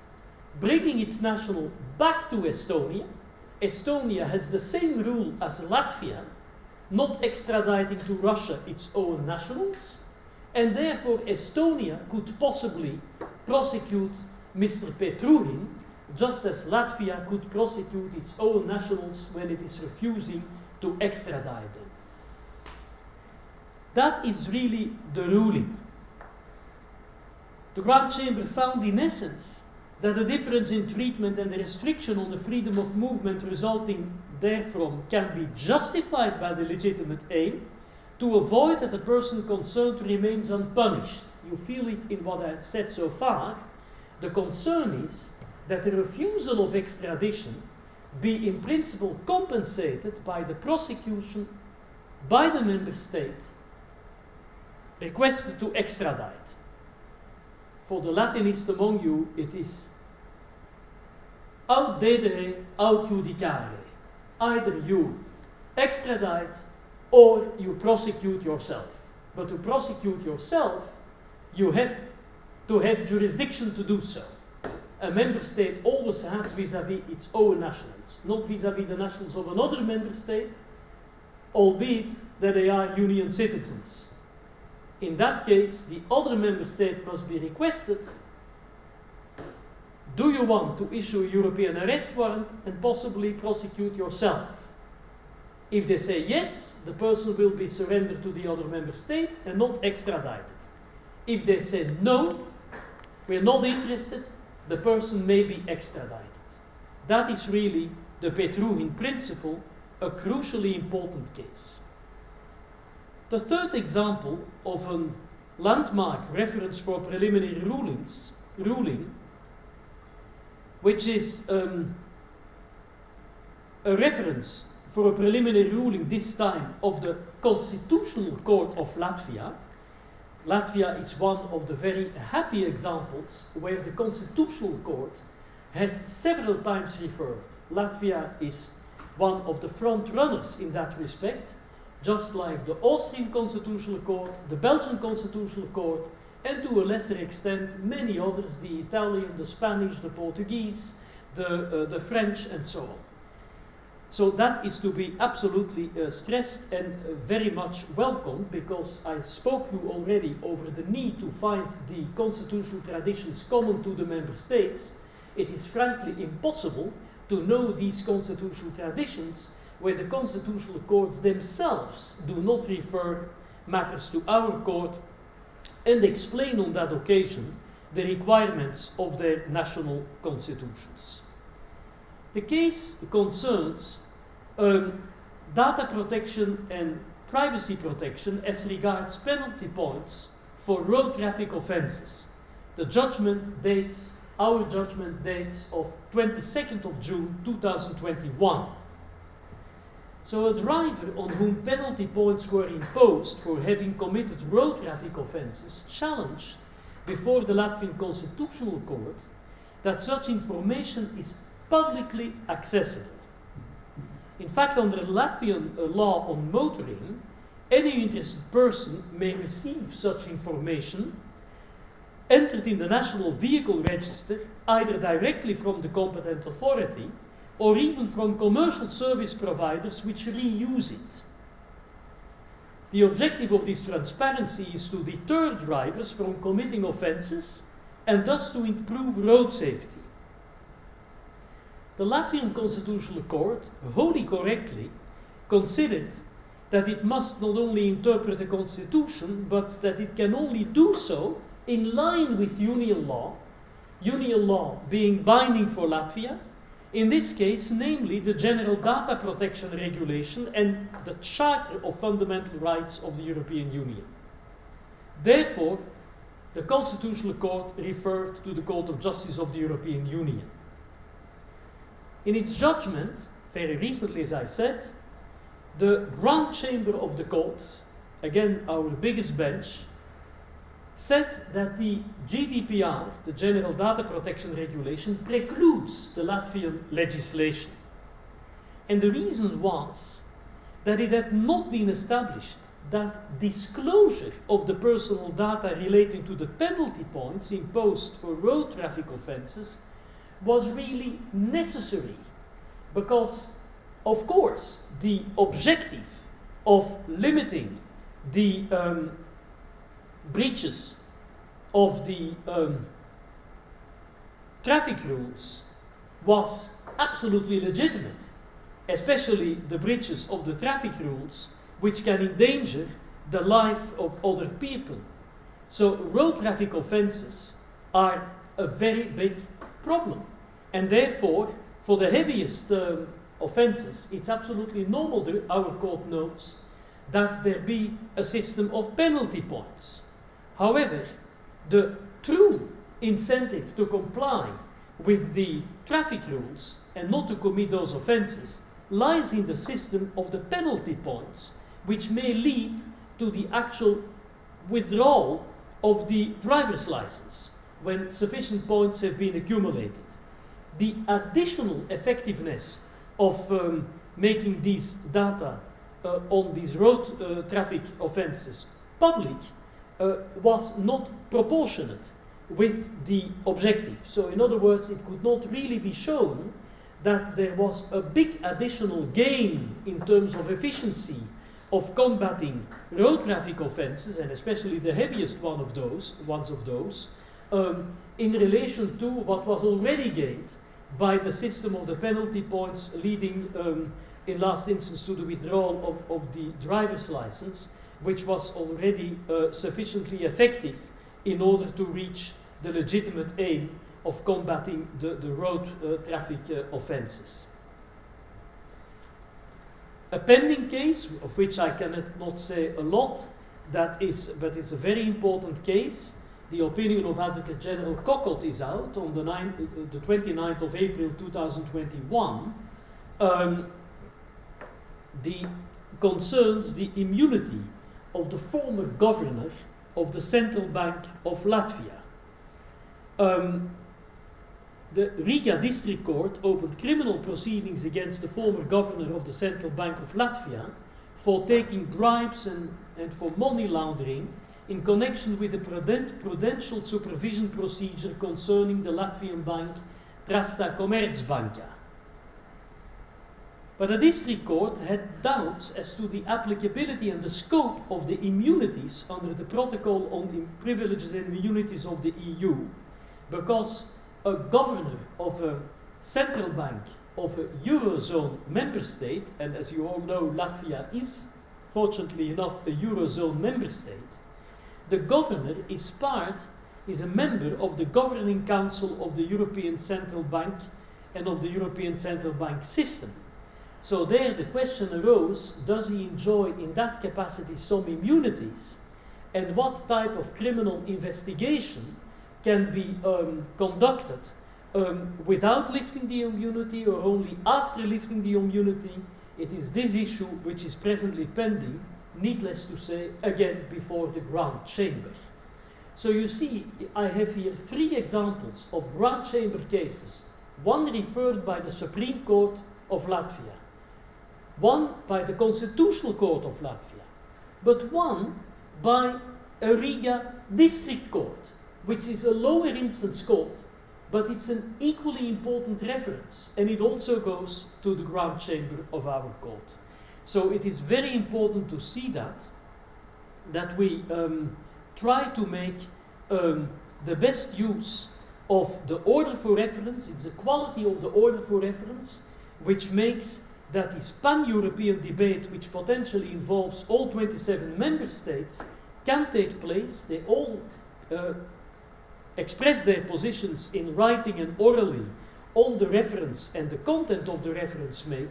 bringing its national back to Estonia. Estonia has the same rule as Latvia, not extraditing to Russia its own nationals, and therefore Estonia could possibly prosecute Mr. Petruhhin, just as Latvia could prosecute its own nationals when it is refusing to extradite them. That is really the ruling. The Grand Chamber found, in essence, that the difference in treatment and the restriction on the freedom of movement resulting therefrom can be justified by the legitimate aim to avoid that the person concerned remains unpunished. You feel it in what I said so far. The concern is that the refusal of extradition be in principle compensated by the prosecution by the member state requested to extradite. For the Latinist among you, it is aut dedere, aut judicare. Either you extradite or you prosecute yourself. But to prosecute yourself, you have to have jurisdiction to do so. A member state always has vis-à-vis -vis its own nationals, not vis-à-vis -vis the nationals of another member state, albeit that they are union citizens. In that case, the other member state must be requested do you want to issue a European arrest warrant and possibly prosecute yourself? If they say yes, the person will be surrendered to the other member state and not extradited. If they say no, we're not interested, the person may be extradited. That is really the Petruhhin principle, a crucially important case. The third example of a landmark reference for preliminary rulings, ruling which is um, a reference for a preliminary ruling this time of the Constitutional Court of Latvia. Latvia is one of the very happy examples where the Constitutional Court has several times referred. Latvia is one of the front runners in that respect, just like the Austrian Constitutional Court, the Belgian Constitutional Court, and to a lesser extent many others, the Italian, the Spanish, the Portuguese, the, uh, the French, and so on. So that is to be absolutely uh, stressed and uh, very much welcomed because I spoke you already over the need to find the constitutional traditions common to the member states. It is frankly impossible to know these constitutional traditions where the constitutional courts themselves do not refer matters to our court and explain on that occasion the requirements of their national constitutions. The case concerns um, data protection and privacy protection as regards penalty points for road traffic offences. The judgment dates, our judgment dates of 22nd of June 2021. So a driver on whom penalty points were imposed for having committed road traffic offences challenged before the Latvian Constitutional Court that such information is publicly accessible. In fact, under Latvian uh, law on motoring, any interested person may receive such information entered in the National Vehicle Register either directly from the competent authority or even from commercial service providers which reuse it. The objective of this transparency is to deter drivers from committing offences and thus to improve road safety. The Latvian Constitutional Court, wholly correctly, considered that it must not only interpret the Constitution, but that it can only do so in line with Union law, Union law being binding for Latvia, in this case, namely the General Data Protection Regulation and the Charter of Fundamental Rights of the European Union. Therefore, the Constitutional Court referred to the Court of Justice of the European Union. In its judgment, very recently, as I said, the Grand Chamber of the court, again our biggest bench, said that the GDPR, the General Data Protection Regulation, precludes the Latvian legislation. And the reason was that it had not been established that disclosure of the personal data relating to the penalty points imposed for road traffic offences was really necessary because, of course, the objective of limiting the um, breaches of the um, traffic rules was absolutely legitimate, especially the breaches of the traffic rules which can endanger the life of other people. So road traffic offences are a very big problem. And therefore, for the heaviest um, offences, it's absolutely normal, that our court notes, that there be a system of penalty points. However, the true incentive to comply with the traffic rules and not to commit those offences lies in the system of the penalty points, which may lead to the actual withdrawal of the driver's license when sufficient points have been accumulated. The additional effectiveness of um, making these data uh, on these road uh, traffic offences public uh, was not proportionate with the objective. So, in other words, it could not really be shown that there was a big additional gain in terms of efficiency of combating road traffic offences, and especially the heaviest one of those, ones of those, um, in relation to what was already gained by the system of the penalty points leading, um, in last instance, to the withdrawal of, of the driver's license, which was already uh, sufficiently effective in order to reach the legitimate aim of combating the, the road uh, traffic uh, offences. A pending case, of which I cannot not say a lot, that is, but it's a very important case. The opinion of Advocate General Kokott is out on the, 9, uh, the 29th of April 2021. Um, the concerns the immunity of the former governor of the Central Bank of Latvia. Um, the Riga District Court opened criminal proceedings against the former governor of the Central Bank of Latvia for taking bribes and, and for money laundering in connection with the prudential supervision procedure concerning the Latvian bank Trasta Komercbanka. But the district court had doubts as to the applicability and the scope of the immunities under the Protocol on Privileges and Immunities of the EU, because a governor of a central bank of a Eurozone member state, and as you all know, Latvia is, fortunately enough, a Eurozone member state, the governor is part, is a member of the governing council of the European Central Bank and of the European Central Bank system. So there the question arose, does he enjoy in that capacity some immunities? And what type of criminal investigation can be um, conducted um, without lifting the immunity or only after lifting the immunity? It is this issue which is presently pending, needless to say, again before the Grand Chamber. So you see, I have here three examples of Grand Chamber cases, one referred by the Supreme Court of Latvia, one by the Constitutional Court of Latvia, but one by a Riga District Court, which is a lower instance court, but it's an equally important reference, and it also goes to the Grand Chamber of our court. So it is very important to see that, that we um, try to make um, the best use of the order for reference, it's the quality of the order for reference, which makes that this pan-European debate, which potentially involves all 27 member states, can take place. They all uh, express their positions in writing and orally on the reference and the content of the reference made,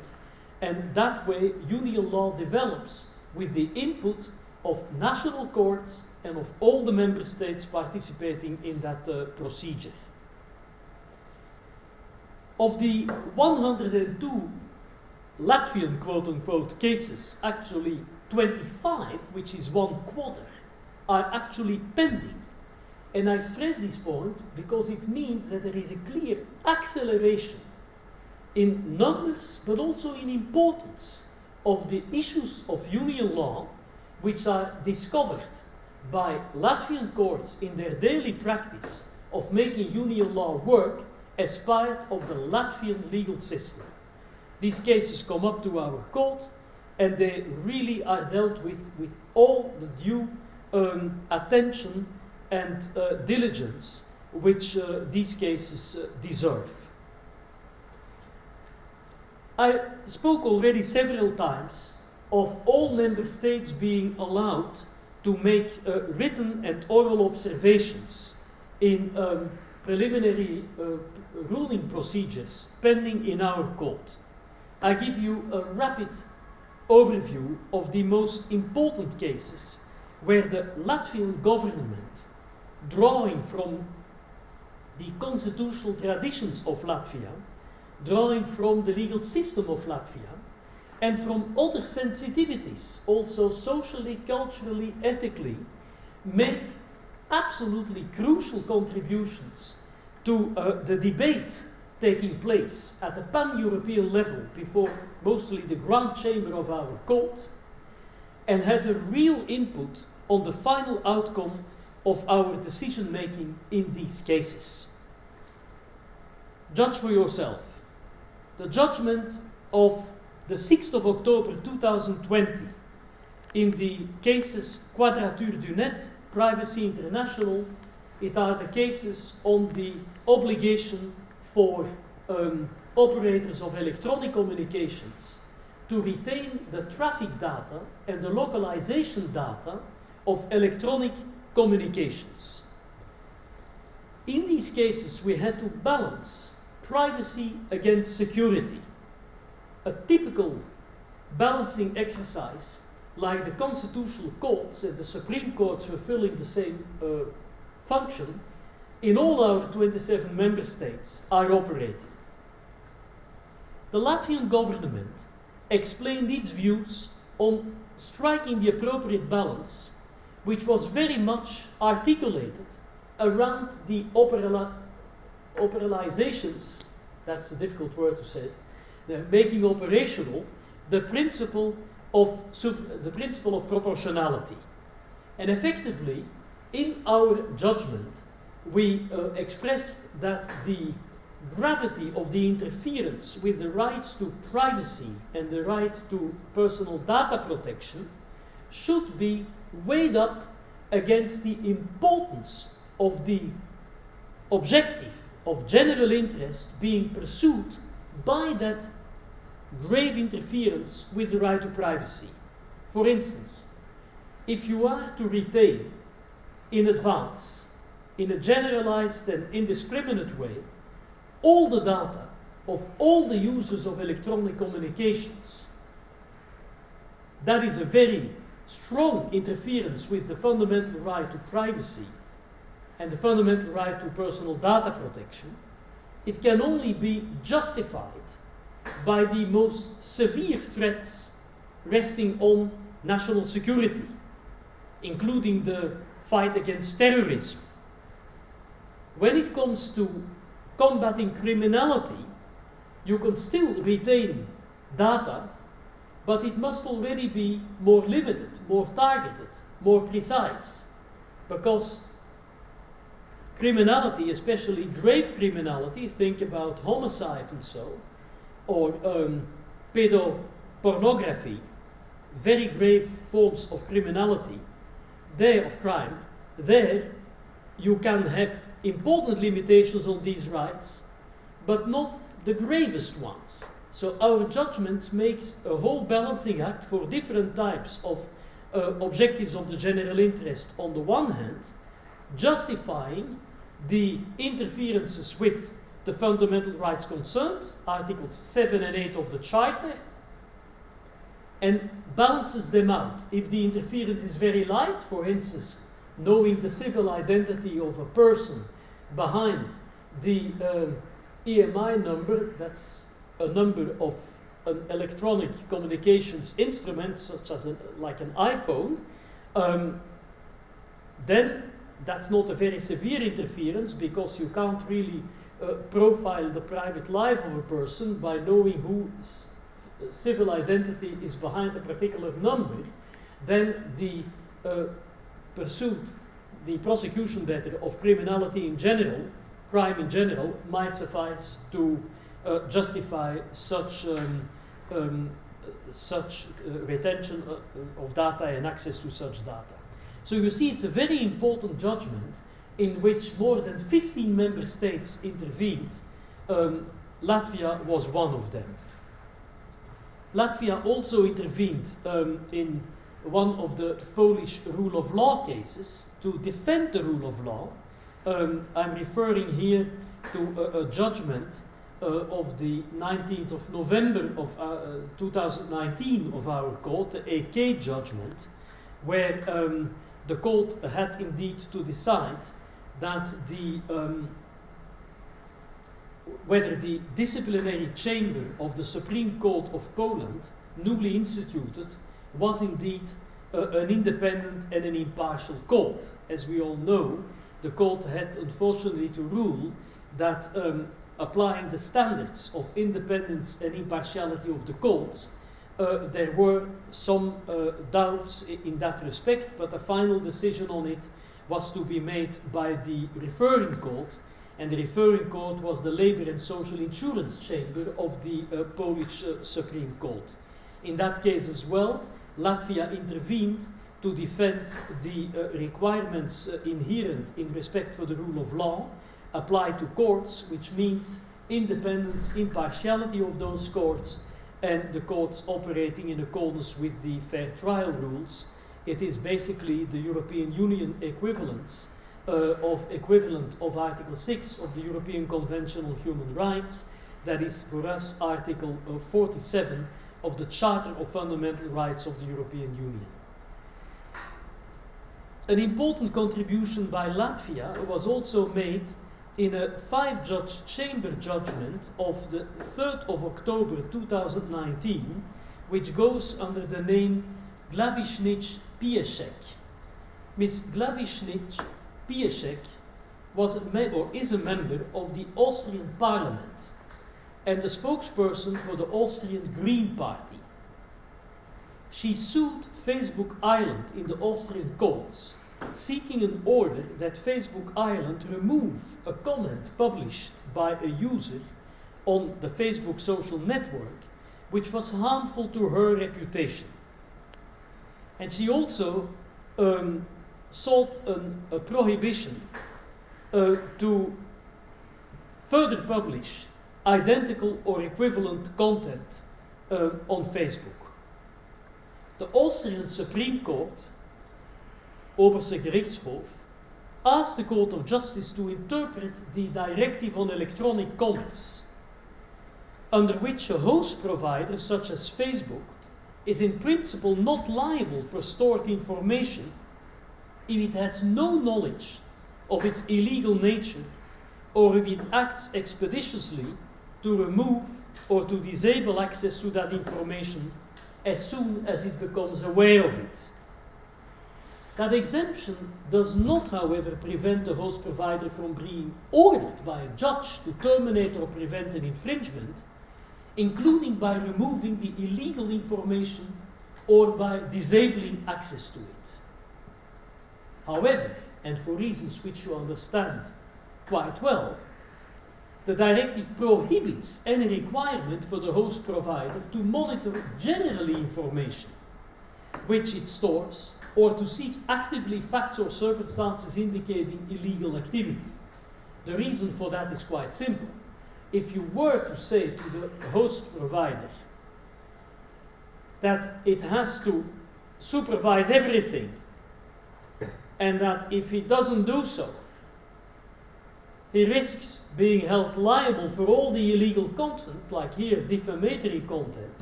and that way union law develops with the input of national courts and of all the member states participating in that uh, procedure. Of the 102 Latvian quote unquote cases, actually 25, which is one quarter, are actually pending. And I stress this point because it means that there is a clear acceleration in numbers but also in importance of the issues of union law which are discovered by Latvian courts in their daily practice of making union law work as part of the Latvian legal system. These cases come up to our court and they really are dealt with with all the due um, attention and uh, diligence which uh, these cases uh, deserve. I spoke already several times of all member states being allowed to make uh, written and oral observations in um, preliminary uh, ruling procedures pending in our court. I give you a rapid overview of the most important cases where the Latvian government, drawing from the constitutional traditions of Latvia, drawing from the legal system of Latvia, and from other sensitivities, also socially, culturally, ethically, made absolutely crucial contributions to uh, the debate taking place at the pan-European level before mostly the Grand Chamber of our court and had a real input on the final outcome of our decision making in these cases. Judge for yourself. The judgment of the 6th of October 2020 in the cases Quadrature du Net, Privacy International, it are the cases on the obligation for um, operators of electronic communications to retain the traffic data and the localization data of electronic communications. In these cases, we had to balance privacy against security. A typical balancing exercise, like the constitutional courts and the Supreme Courts fulfilling the same uh, function, in all our 27 member states are operating. The Latvian government explained its views on striking the appropriate balance, which was very much articulated around the operala operalizations, that's a difficult word to say, the making operational the principle of the principle of proportionality. And effectively, in our judgment, we uh, expressed that the gravity of the interference with the rights to privacy and the right to personal data protection should be weighed up against the importance of the objective of general interest being pursued by that grave interference with the right to privacy. For instance, if you are to retain in advance, in a generalized and indiscriminate way, all the data of all the users of electronic communications. That is a very strong interference with the fundamental right to privacy and the fundamental right to personal data protection. It can only be justified by the most severe threats resting on national security, including the fight against terrorism. When it comes to combating criminality, you can still retain data, but it must already be more limited, more targeted, more precise. Because criminality, especially grave criminality, think about homicide and so, or um, pedopornography, very grave forms of criminality, there of crime, there you can have important limitations on these rights, but not the gravest ones. So our judgments make a whole balancing act for different types of uh, objectives of the general interest on the one hand, justifying the interferences with the fundamental rights concerned, Articles 7 and 8 of the Charter, and balances them out. If the interference is very light, for instance, knowing the civil identity of a person behind the um, EMI number, that's a number of an electronic communications instrument, such as like an iPhone, um, then that's not a very severe interference because you can't really uh, profile the private life of a person by knowing who civil identity is behind a particular number, then the uh, pursuit, the prosecution better of criminality in general, crime in general, might suffice to uh, justify such um, um, such uh, retention uh, of data and access to such data. So you see, it's a very important judgment in which more than 15 member states intervened. Um, Latvia was one of them. Latvia also intervened um, in one of the Polish rule of law cases to defend the rule of law. Um, I'm referring here to a, a judgment uh, of the 19th of November of uh, 2019 of our court, the AK judgment, where um, the court had indeed to decide that the um, whether the disciplinary chamber of the Supreme Court of Poland, newly instituted, was indeed uh, an independent and an impartial court. As we all know, the court had unfortunately to rule that um, applying the standards of independence and impartiality of the courts, there were some uh, doubts in that respect, but the final decision on it was to be made by the referring court, and the referring court was the Labor and Social Insurance Chamber of the uh, Polish uh, Supreme Court. In that case as well, Latvia intervened to defend the uh, requirements uh, inherent in respect for the rule of law applied to courts, which means independence, impartiality of those courts, and the courts operating in accordance with the fair trial rules. It is basically the European Union equivalence uh, of equivalent of Article 6 of the European Convention on Human Rights, that is for us Article uh, 47 of the Charter of Fundamental Rights of the European Union. An important contribution by Latvia was also made in a five-judge chamber judgment of the 3rd of October 2019, which goes under the name Glavišnich Piešek. Ms. Glavišnich Piešek was a or is a member of the Austrian parliament and the spokesperson for the Austrian Green Party. She sued Facebook Ireland in the Austrian courts, seeking an order that Facebook Ireland remove a comment published by a user on the Facebook social network, which was harmful to her reputation. And she also um, sought an, a prohibition uh, to further publish identical or equivalent content uh, on Facebook. The Austrian Supreme Court, Oberste Gerichtshof, asked the Court of Justice to interpret the Directive on Electronic Commerce, under which a host provider such as Facebook is in principle not liable for stored information if it has no knowledge of its illegal nature or if it acts expeditiously to remove or to disable access to that information as soon as it becomes aware of it. That exemption does not, however, prevent the host provider from being ordered by a judge to terminate or prevent an infringement, including by removing the illegal information or by disabling access to it. However, and for reasons which you understand quite well, the directive prohibits any requirement for the host provider to monitor generally information which it stores or to seek actively facts or circumstances indicating illegal activity. The reason for that is quite simple. If you were to say to the host provider that it has to supervise everything and that if he doesn't do so, he risks being held liable for all the illegal content, like here, defamatory content,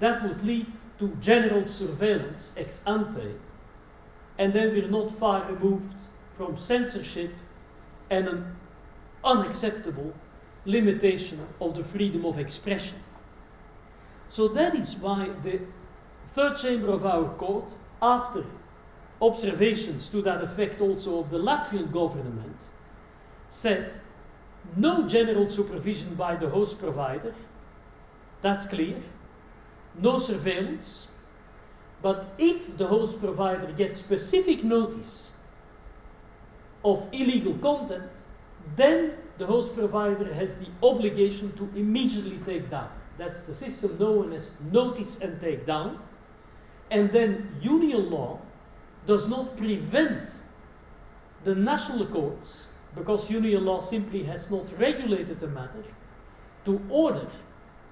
that would lead to general surveillance ex ante, and then we're not far removed from censorship and an unacceptable limitation of the freedom of expression. So that is why the third chamber of our court, after observations to that effect also of the Latvian government, said no general supervision by the host provider, that's clear, no surveillance, but if the host provider gets specific notice of illegal content, then the host provider has the obligation to immediately take down. That's the system known as notice and take down. And then union law does not prevent the national courts, because union law simply has not regulated the matter, to order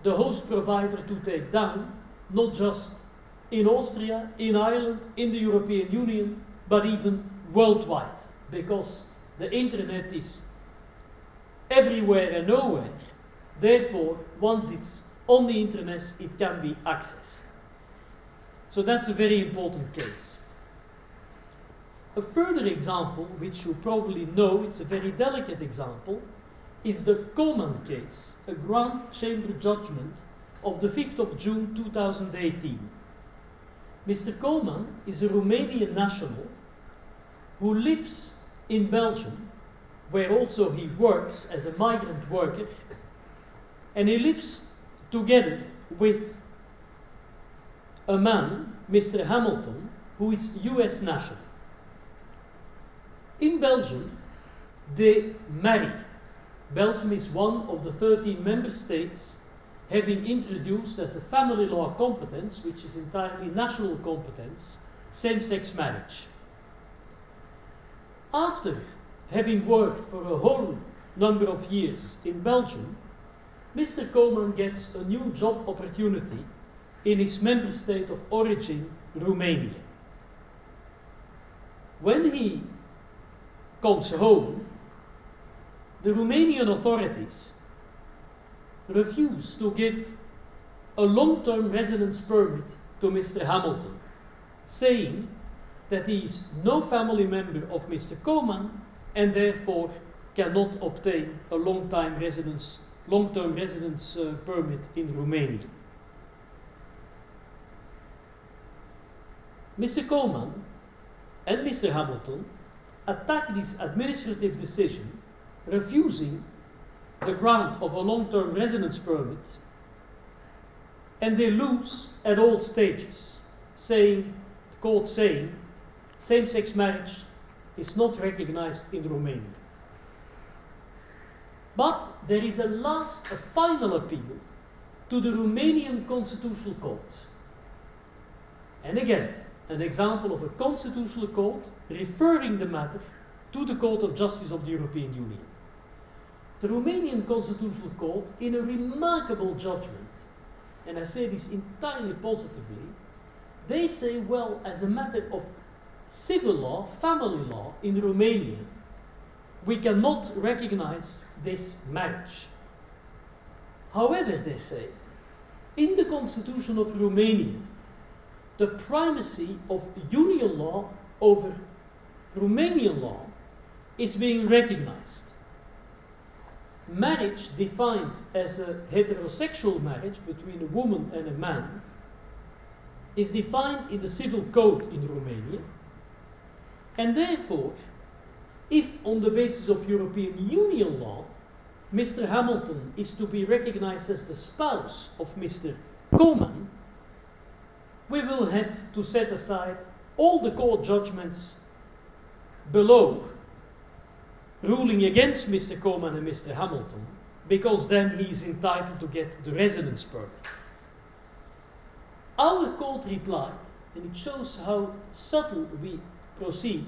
the host provider to take down, not just in Austria, in Ireland, in the European Union, but even worldwide, because the internet is everywhere and nowhere. Therefore, once it's on the internet, it can be accessed. So that's a very important case. A further example, which you probably know, it's a very delicate example, is the Coman case, a Grand Chamber judgment of the 5th of June 2018. Mr. Coman is a Romanian national who lives in Belgium, where also he works as a migrant worker, and he lives together with a man, Mr. Hamilton, who is US national. In Belgium, they marry. Belgium is one of the 13 member states having introduced as a family law competence, which is entirely national competence, same sex marriage. After having worked for a whole number of years in Belgium, Mr. Coman gets a new job opportunity in his member state of origin, Romania. When he comes home, the Romanian authorities refuse to give a long term residence permit to Mr. Hamilton, saying that he is no family member of Mr. Coman and therefore cannot obtain a long time residence long term residence uh, permit in Romania. Mr. Coman and Mr. Hamilton attack this administrative decision, refusing the grant of a long term residence permit, and they lose at all stages, saying, the court saying, same sex marriage is not recognized in Romania. But there is a last, a final appeal to the Romanian Constitutional Court. And again, an example of a constitutional court referring the matter to the Court of Justice of the European Union. The Romanian Constitutional Court, in a remarkable judgment, and I say this entirely positively, they say, well, as a matter of civil law, family law in Romania, we cannot recognize this marriage. However, they say, in the constitution of Romania, the primacy of union law over Romanian law is being recognized. Marriage defined as a heterosexual marriage between a woman and a man is defined in the civil code in Romania, and therefore, if on the basis of European Union law, Mr. Hamilton is to be recognized as the spouse of Mr. Coman, we will have to set aside all the court judgments below ruling against Mr. Coman and Mr. Hamilton, because then he is entitled to get the residence permit. Our court replied, and it shows how subtle we proceed,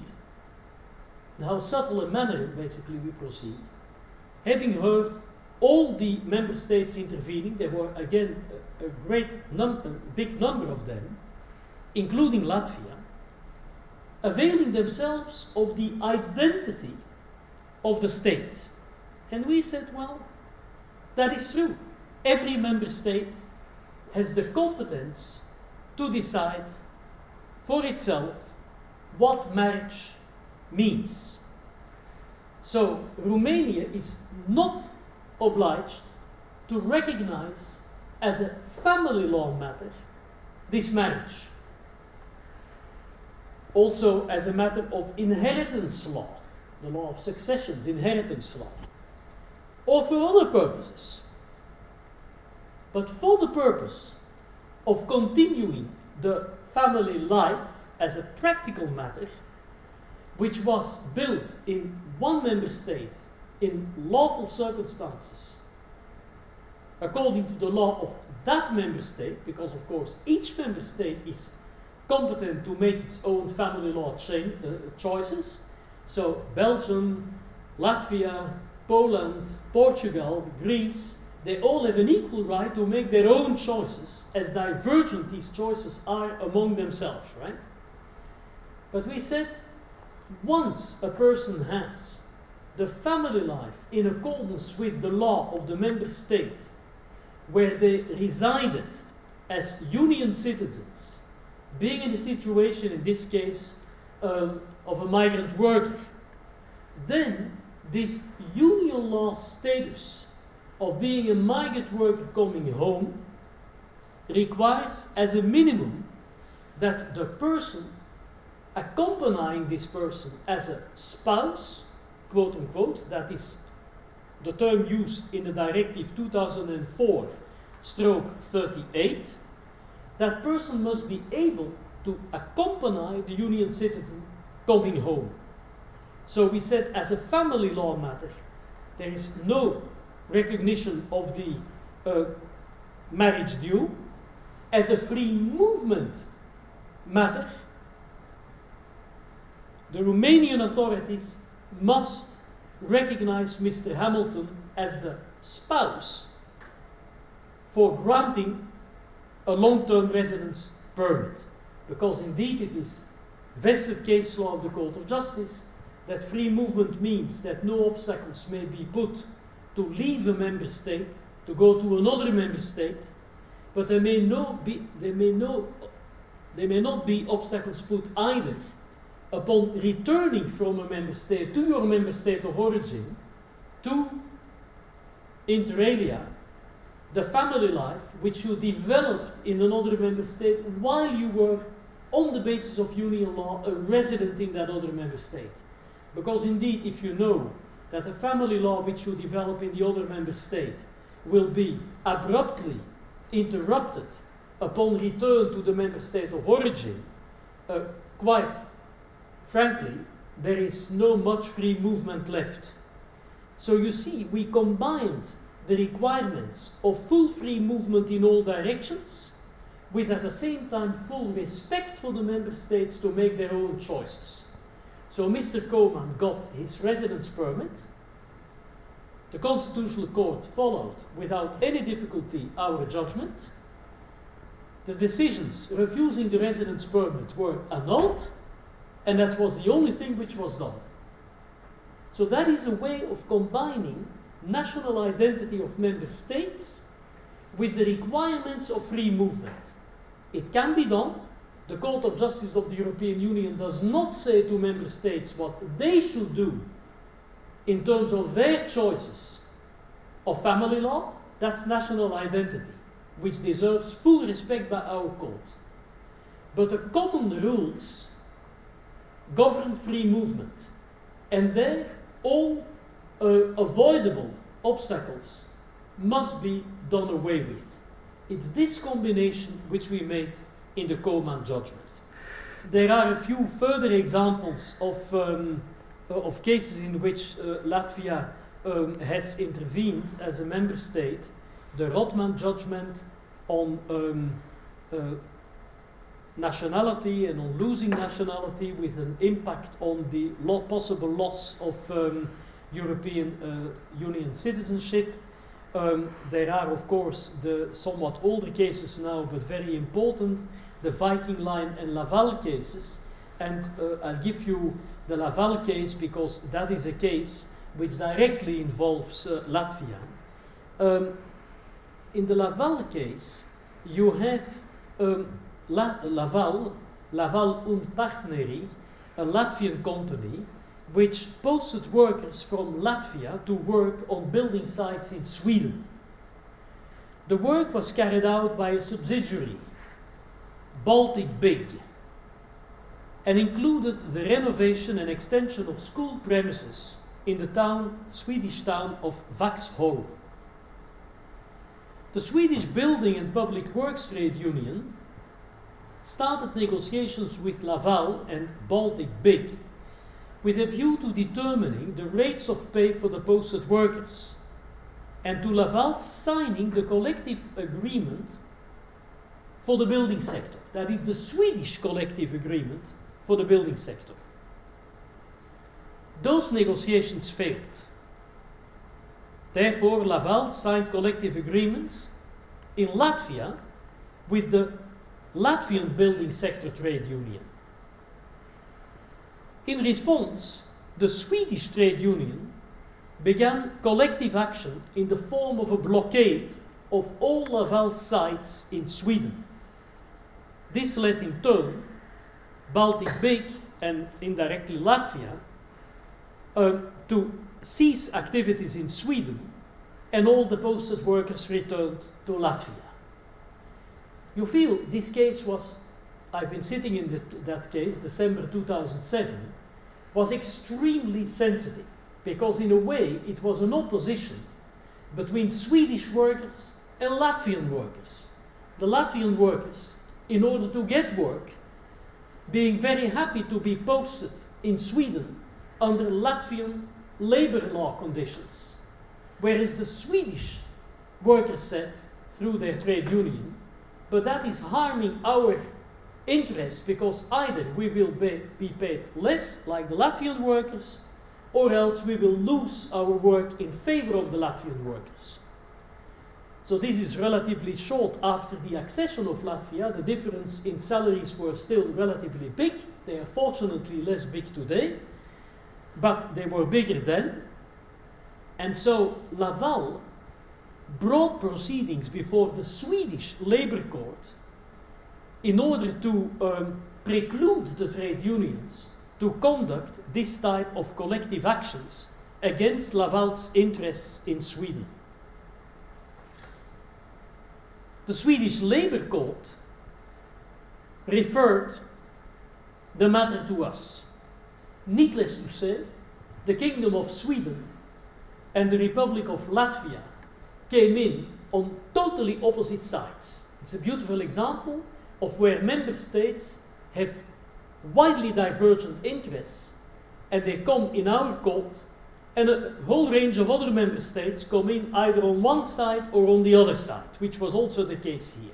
and how subtle a manner basically we proceed. Having heard all the member states intervening, there were again a, a great num- a big number of them, including Latvia, availing themselves of the identity of the state. And we said, well, that is true. Every member state has the competence to decide for itself what marriage means. So Romania is not obliged to recognize as a family law matter this marriage. Also as a matter of inheritance law, the law of successions, inheritance law, or for other purposes. But for the purpose of continuing the family life as a practical matter, which was built in one member state in lawful circumstances, according to the law of that member state, because of course each member state is competent to make its own family law uh, choices. So Belgium, Latvia, Poland, Portugal, Greece, they all have an equal right to make their own choices, as divergent these choices are among themselves, right? But we said once a person has the family life in accordance with the law of the member state where they resided as union citizens, being in the situation, in this case, um, of a migrant worker, then this union law status of being a migrant worker coming home requires as a minimum that the person accompanying this person as a spouse, quote unquote, that is the term used in the directive 2004 stroke 38, that person must be able to accompany the union citizen coming home. So we said as a family law matter, there is no recognition of the uh, marriage due. As a free movement matter, the Romanian authorities must recognize Mr. Hamilton as the spouse for granting a long-term residence permit. Because indeed it is vested case law of the Court of Justice that free movement means that no obstacles may be put to leave a member state, to go to another member state, but there may, no be, there may, no, there may not be obstacles put either upon returning from a member state to your member state of origin to inter alia the family life which you developed in another member state while you were on the basis of union law a resident in that other member state because indeed if you know that the family law which you develop in the other member state will be abruptly interrupted upon return to the member state of origin uh, quite frankly, there is no much free movement left. So you see, we combined the requirements of full free movement in all directions with at the same time full respect for the member states to make their own choices. So Mr. Coman got his residence permit. The Constitutional Court followed without any difficulty our judgment. The decisions refusing the residence permit were annulled and that was the only thing which was done. So that is a way of combining national identity of member states with the requirements of free movement. It can be done. The Court of Justice of the European Union does not say to member states what they should do in terms of their choices of family law. That's national identity, which deserves full respect by our court. But the common rules govern free movement. And there, all uh, avoidable obstacles must be done away with. It's this combination which we made in the Coman judgment. There are a few further examples of, um, uh, of cases in which uh, Latvia um, has intervened as a member state. The Rottmann judgment on um, uh, nationality and on losing nationality with an impact on the lo possible loss of um, European uh, Union citizenship. Um, there are, of course, the somewhat older cases now, but very important, the Viking Line and Laval cases. And uh, I'll give you the Laval case because that is a case which directly involves uh, Latvia. Um, in the Laval case, you have um, La Laval, Laval un Partneri, a Latvian company, which posted workers from Latvia to work on building sites in Sweden. The work was carried out by a subsidiary, Baltic Bygg, and included the renovation and extension of school premises in the town, Swedish town of Vaxholm. The Swedish Building and Public Works Trade Union started negotiations with Laval and Baltic Bygg with a view to determining the rates of pay for the posted workers and to Laval signing the collective agreement for the building sector. That is the Swedish collective agreement for the building sector. Those negotiations failed. Therefore, Laval signed collective agreements in Latvia with the Latvian Building Sector Trade Union. In response, the Swedish trade union began collective action in the form of a blockade of all Laval sites in Sweden. This led in turn Baltic Bygg and indirectly Latvia um, to cease activities in Sweden and all the posted workers returned to Latvia. You feel this case was, I've been sitting in that case, December 2007, was extremely sensitive because, in a way, it was an opposition between Swedish workers and Latvian workers. The Latvian workers, in order to get work, being very happy to be posted in Sweden under Latvian labor law conditions, whereas the Swedish workers said, through their trade union, but that is harming our interest because either we will be, be paid less, like the Latvian workers, or else we will lose our work in favor of the Latvian workers. So this is relatively short after the accession of Latvia. The difference in salaries were still relatively big. They are fortunately less big today, but they were bigger then. And so Laval brought proceedings before the Swedish labor court in order to um, preclude the trade unions to conduct this type of collective actions against Laval's interests in Sweden. The Swedish Labor Court referred the matter to us. Needless to say, the Kingdom of Sweden and the Republic of Latvia came in on totally opposite sides. It's a beautiful example of where member states have widely divergent interests and they come in our court and a whole range of other member states come in either on one side or on the other side, which was also the case here.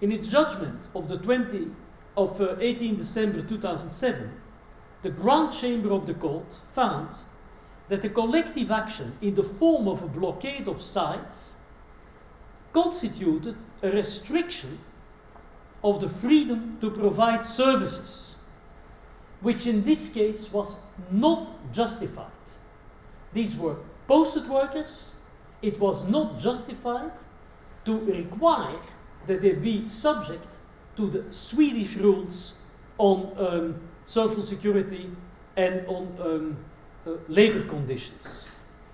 In its judgment of the 20 of uh, 18 December 2007, the Grand Chamber of the Court found that the collective action in the form of a blockade of sites constituted a restriction of the freedom to provide services which in this case was not justified. These were posted workers. It was not justified to require that they be subject to the Swedish rules on um, social security and on um, uh, labor conditions.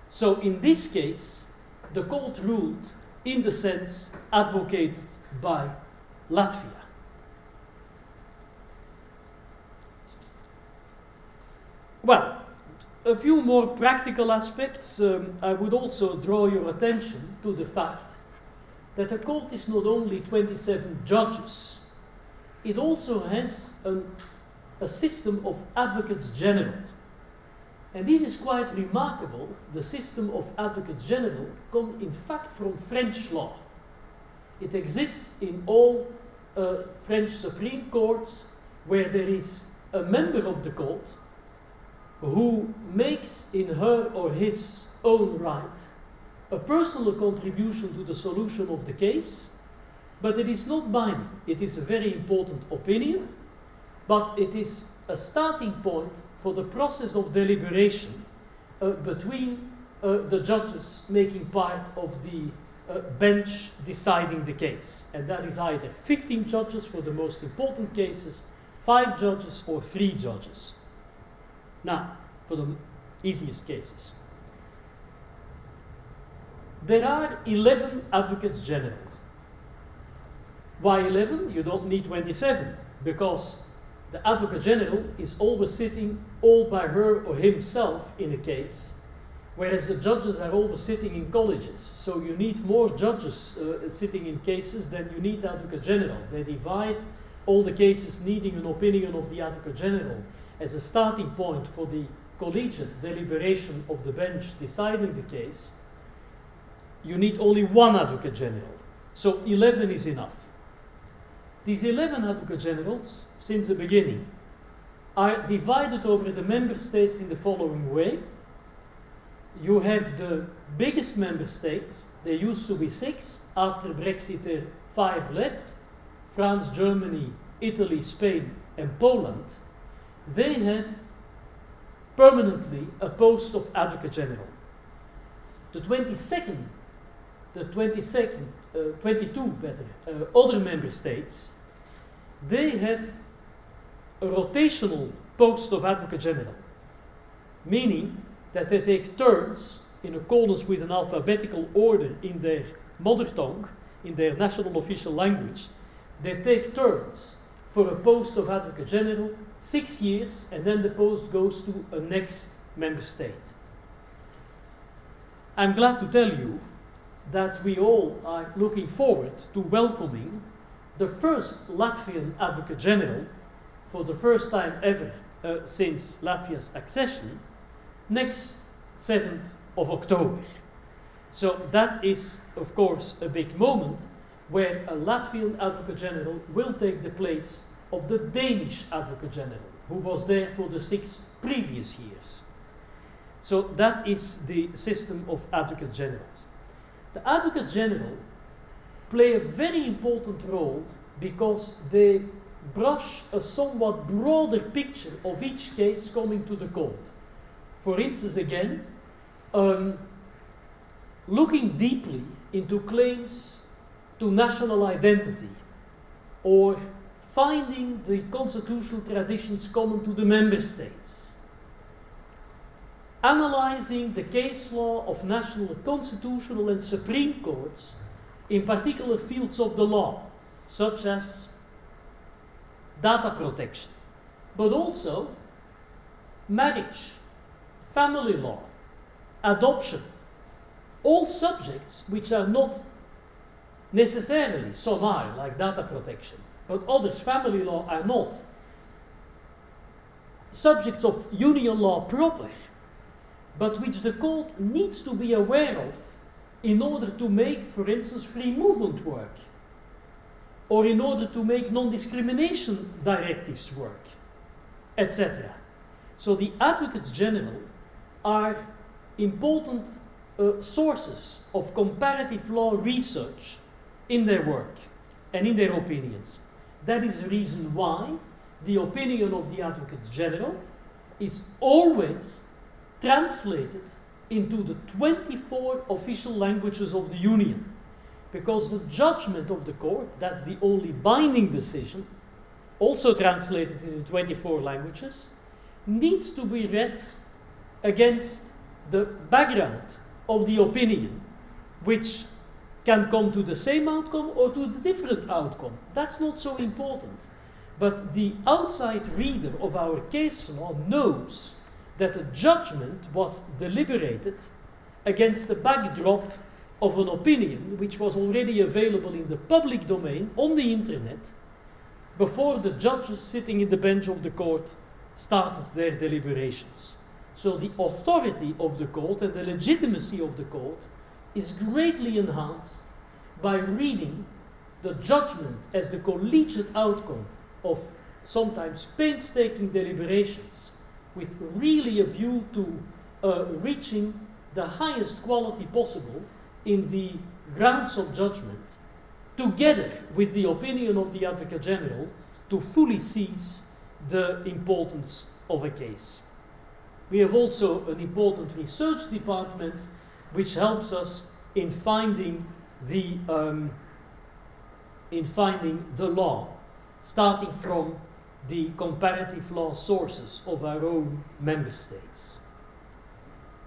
So in this case, the court ruled in the sense advocated by Latvia. Well, a few more practical aspects. Um, I would also draw your attention to the fact that a court is not only 27 judges, it also has an, a system of advocates general. And this is quite remarkable. The system of advocates general comes in fact from French law. It exists in all uh, French Supreme Courts where there is a member of the court who makes in her or his own right a personal contribution to the solution of the case, but it is not binding. It is a very important opinion, but it is a starting point for the process of deliberation uh, between uh, the judges making part of the uh, bench deciding the case. And that is either 15 judges for the most important cases, 5 judges, or 3 judges. Now, for the easiest cases. There are 11 advocates general. Why 11? You don't need 27 because the advocate general is always sitting all by her or himself in a case, whereas the judges are always sitting in colleges. So you need more judges uh, sitting in cases than you need advocate general. They divide all the cases needing an opinion of the advocate general as a starting point for the collegiate deliberation of the bench deciding the case. You need only one advocate general. So 11 is enough. These 11 advocate generals, since the beginning, are divided over the member states in the following way. You have the biggest member states, there used to be six, after Brexit there are five left, France, Germany, Italy, Spain and Poland. They have permanently a post of advocate general. The 22nd, the 22nd, uh, 22 better, uh, other member states they have a rotational post of Advocate General, meaning that they take turns in accordance with an alphabetical order in their mother tongue, in their national official language. They take turns for a post of Advocate General, six years, and then the post goes to a next member state. I'm glad to tell you that we all are looking forward to welcoming the first Latvian Advocate General, for the first time ever uh, since Latvia's accession, next 7th of October. So that is, of course, a big moment where a Latvian Advocate General will take the place of the Danish Advocate General, who was there for the six previous years. So that is the system of Advocate Generals. The Advocate General play a very important role because they brush a somewhat broader picture of each case coming to the court. For instance, again, um, looking deeply into claims to national identity or finding the constitutional traditions common to the member states, analyzing the case law of national constitutional and supreme courts in particular fields of the law, such as data protection, but also marriage, family law, adoption, all subjects which are not necessarily, some are, like data protection, but others, family law, are not subjects of union law proper, but which the court needs to be aware of in order to make, for instance, free movement work, or in order to make non-discrimination directives work, etc. So the advocates general are important uh, sources of comparative law research in their work and in their opinions. That is the reason why the opinion of the advocates general is always translated into the 24 official languages of the Union. Because the judgment of the court, that's the only binding decision, also translated into 24 languages, needs to be read against the background of the opinion, which can come to the same outcome or to the different outcome. That's not so important. But the outside reader of our case law knows that a judgment was deliberated against the backdrop of an opinion which was already available in the public domain on the internet before the judges sitting in the bench of the court started their deliberations. So the authority of the court and the legitimacy of the court is greatly enhanced by reading the judgment as the collegiate outcome of sometimes painstaking deliberations with really a view to uh, reaching the highest quality possible in the grounds of judgment, together with the opinion of the Advocate General, to fully seize the importance of a case. We have also an important research department which helps us in finding the um, in finding the law, starting from the comparative law sources of our own member states.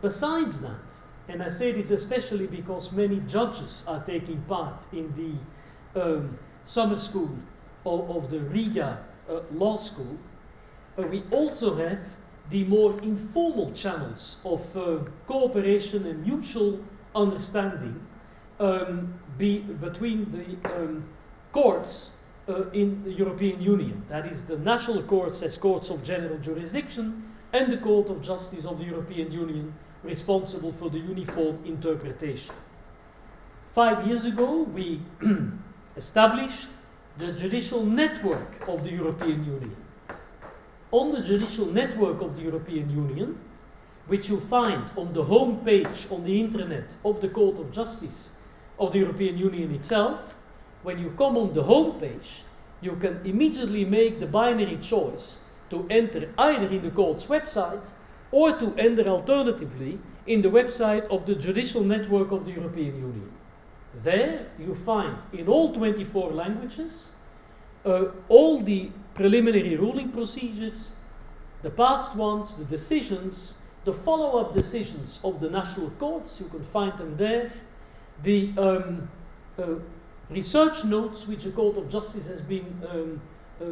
Besides that, and I say this especially because many judges are taking part in the um, summer school of, of the Riga uh, Law School, uh, we also have the more informal channels of uh, cooperation and mutual understanding um, be between the um, courts uh, in the European Union. That is, the national courts as courts of general jurisdiction and the Court of Justice of the European Union responsible for the uniform interpretation. Five years ago, we established the judicial network of the European Union. On the judicial network of the European Union, which you find on the home page on the internet of the Court of Justice of the European Union itself, when you come on the home page, you can immediately make the binary choice to enter either in the court's website or to enter alternatively in the website of the Judicial Network of the European Union. There you find in all 24 languages uh, all the preliminary ruling procedures, the past ones, the decisions, the follow up decisions of the national courts, you can find them there, the um, uh, research notes which the Court of Justice has been um, uh,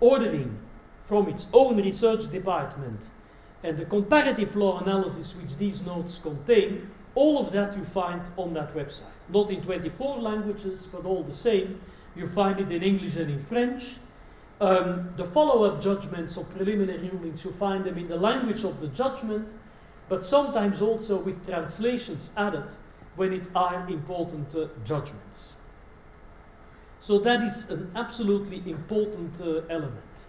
ordering from its own research department and the comparative law analysis which these notes contain, all of that you find on that website. Not in 24 languages, but all the same. You find it in English and in French. Um, the follow-up judgments of preliminary rulings, you find them in the language of the judgment, but sometimes also with translations added when it are important uh, judgments. So that is an absolutely important uh, element.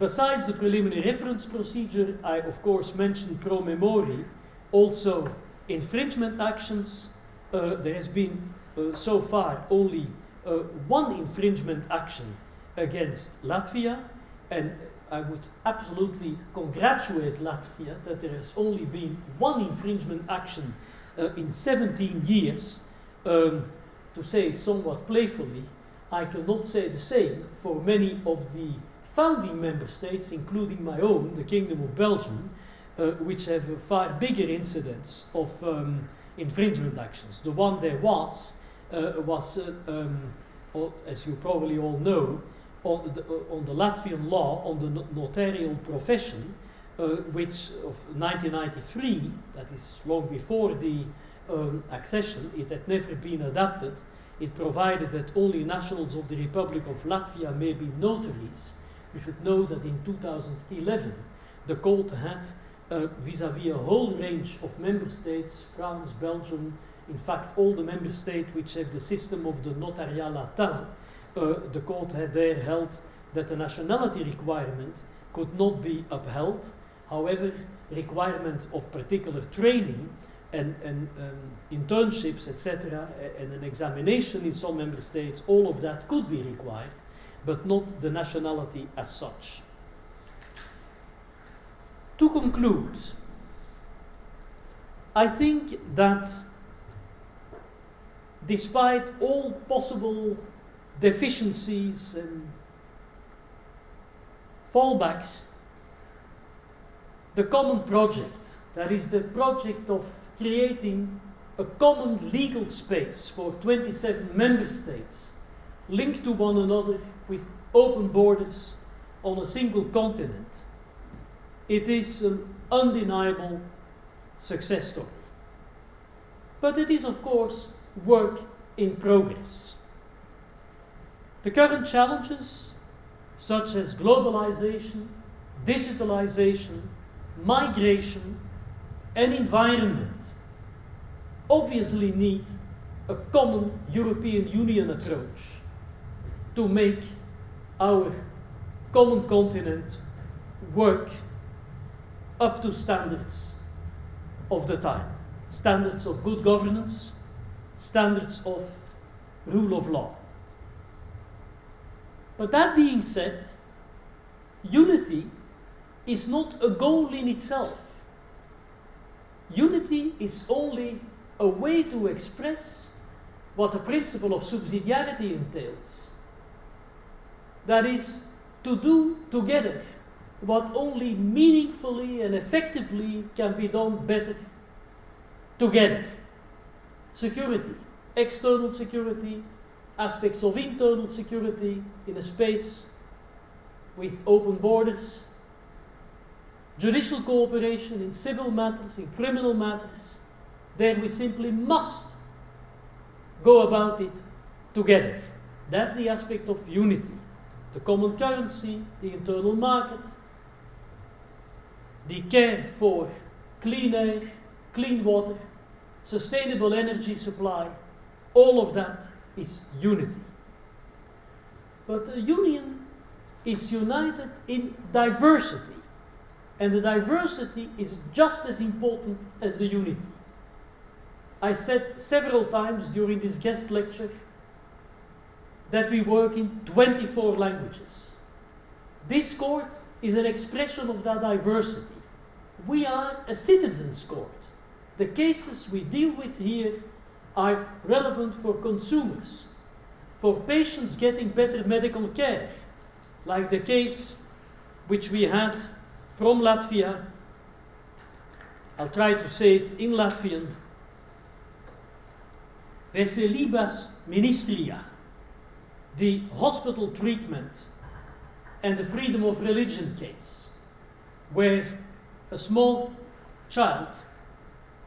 Besides the preliminary reference procedure, I of course mentioned pro memori, also infringement actions. Uh, there has been uh, so far only uh, one infringement action against Latvia, and I would absolutely congratulate Latvia that there has only been one infringement action uh, in 17 years. Um, to say it somewhat playfully, I cannot say the same for many of the founding member states, including my own, the Kingdom of Belgium, uh, which have a far bigger incidence of um, infringement actions. The one there was, uh, was, uh, um, as you probably all know, on the, uh, on the Latvian law on the notarial profession, uh, which of 1993, that is long before the accession, it had never been adapted. It provided that only nationals of the Republic of Latvia may be notaries. You should know that in 2011, the court had vis-à-vis -vis a whole range of member states, France, Belgium, in fact all the member states which have the system of the notariat latin, uh, the court had there held that the nationality requirement could not be upheld. However, requirement of particular training and, and um, internships, etc., and an examination in some member states, all of that could be required, but not the nationality as such. To conclude, I think that despite all possible deficiencies and fallbacks, the common project, that is the project of creating a common legal space for 27 member states linked to one another with open borders on a single continent. It is an undeniable success story. But it is, of course, work in progress. The current challenges, such as globalization, digitalization, migration, and environment obviously need a common European Union approach to make our common continent work up to standards of the time. Standards of good governance, standards of rule of law. But that being said, unity is not a goal in itself. Unity is only a way to express what the principle of subsidiarity entails. That is, to do together what only meaningfully and effectively can be done better together. Security, external security, aspects of internal security in a space with open borders, judicial cooperation in civil matters, in criminal matters. There we simply must go about it together. That's the aspect of unity. The common currency, the internal market, the care for clean air, clean water, sustainable energy supply, all of that is unity. But the union is united in diversity, and the diversity is just as important as the unity. I said several times during this guest lecture that we work in 24 languages. This court is an expression of that diversity. We are a citizens' court. The cases we deal with here are relevant for consumers, for patients getting better medical care, like the case which we had from Latvia. I'll try to say it in Latvian. Veselības ministrijā, the hospital treatment and the freedom of religion case, where a small child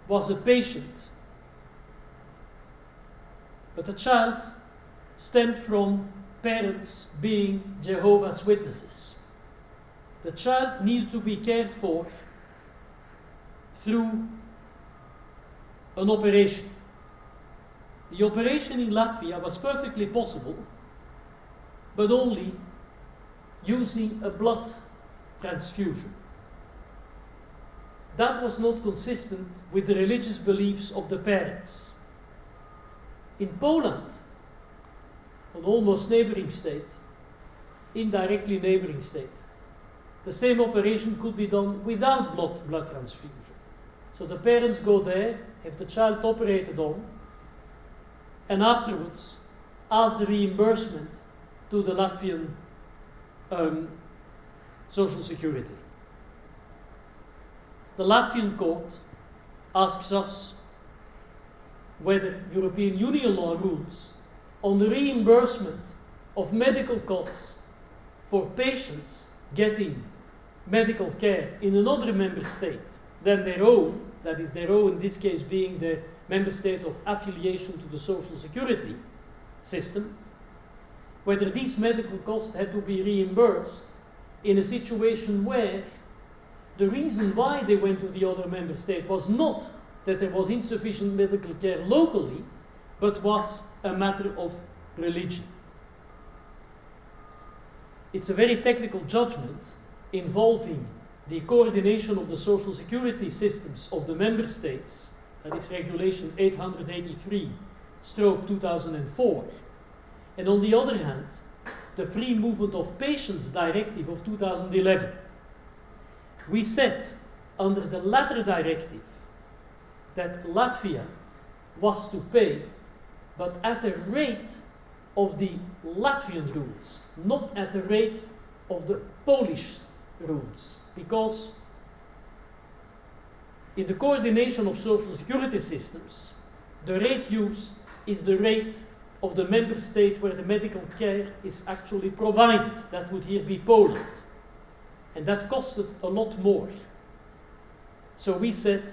was a patient, but the child stemmed from parents being Jehovah's Witnesses. The child needed to be cared for through an operation. The operation in Latvia was perfectly possible, but only using a blood transfusion. That was not consistent with the religious beliefs of the parents. In Poland, an almost neighboring state, indirectly neighboring state, the same operation could be done without blood, blood transfusion. So the parents go there, have the child operated on, and afterwards ask the reimbursement to the Latvian um, social security. The Latvian court asks us whether European Union law rules on the reimbursement of medical costs for patients getting medical care in another member state than their own, that is their own in this case being the member state of affiliation to the social security system, whether these medical costs had to be reimbursed in a situation where the reason why they went to the other member state was not that there was insufficient medical care locally, but was a matter of religion. It's a very technical judgment involving the coordination of the social security systems of the member states, that is Regulation 883 stroke 2004, and on the other hand, the Free Movement of Patients Directive of 2011. We said under the latter directive that Latvia was to pay, but at the rate of the Latvian rules, not at the rate of the Polish rules, because in the coordination of social security systems, the rate used is the rate of the member state where the medical care is actually provided. That would here be Poland. And that costed a lot more. So we said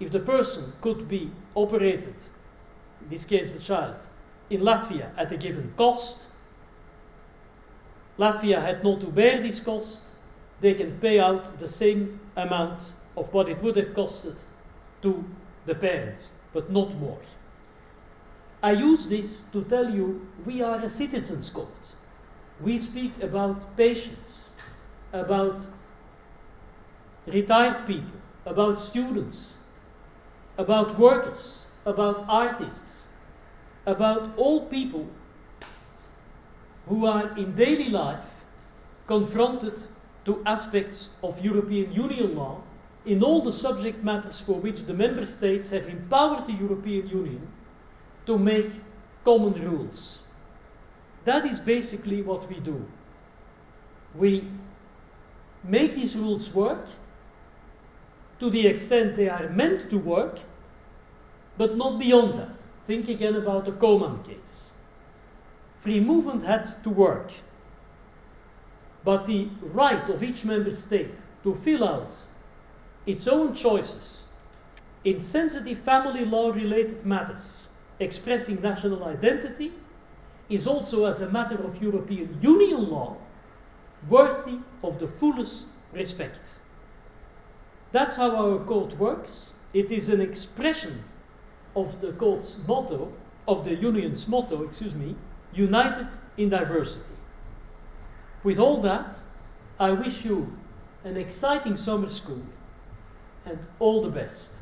if the person could be operated, in this case the child, in Latvia at a given cost, Latvia had not to bear this cost, they can pay out the same amount of what it would have costed to the parents, but not more. I use this to tell you we are a citizens' court. We speak about patients, about retired people, about students, about workers, about artists, about all people who are in daily life confronted to aspects of European Union law in all the subject matters for which the member states have empowered the European Union to make common rules. That is basically what we do. We make these rules work to the extent they are meant to work, but not beyond that. Think again about the Coman case. Free movement had to work, but the right of each member state to fill out its own choices in sensitive family law related matters expressing national identity is also, as a matter of European Union law, worthy of the fullest respect. That's how our code works. It is an expression of the code's motto, of the union's motto, excuse me, united in diversity. With all that, I wish you an exciting summer school and all the best.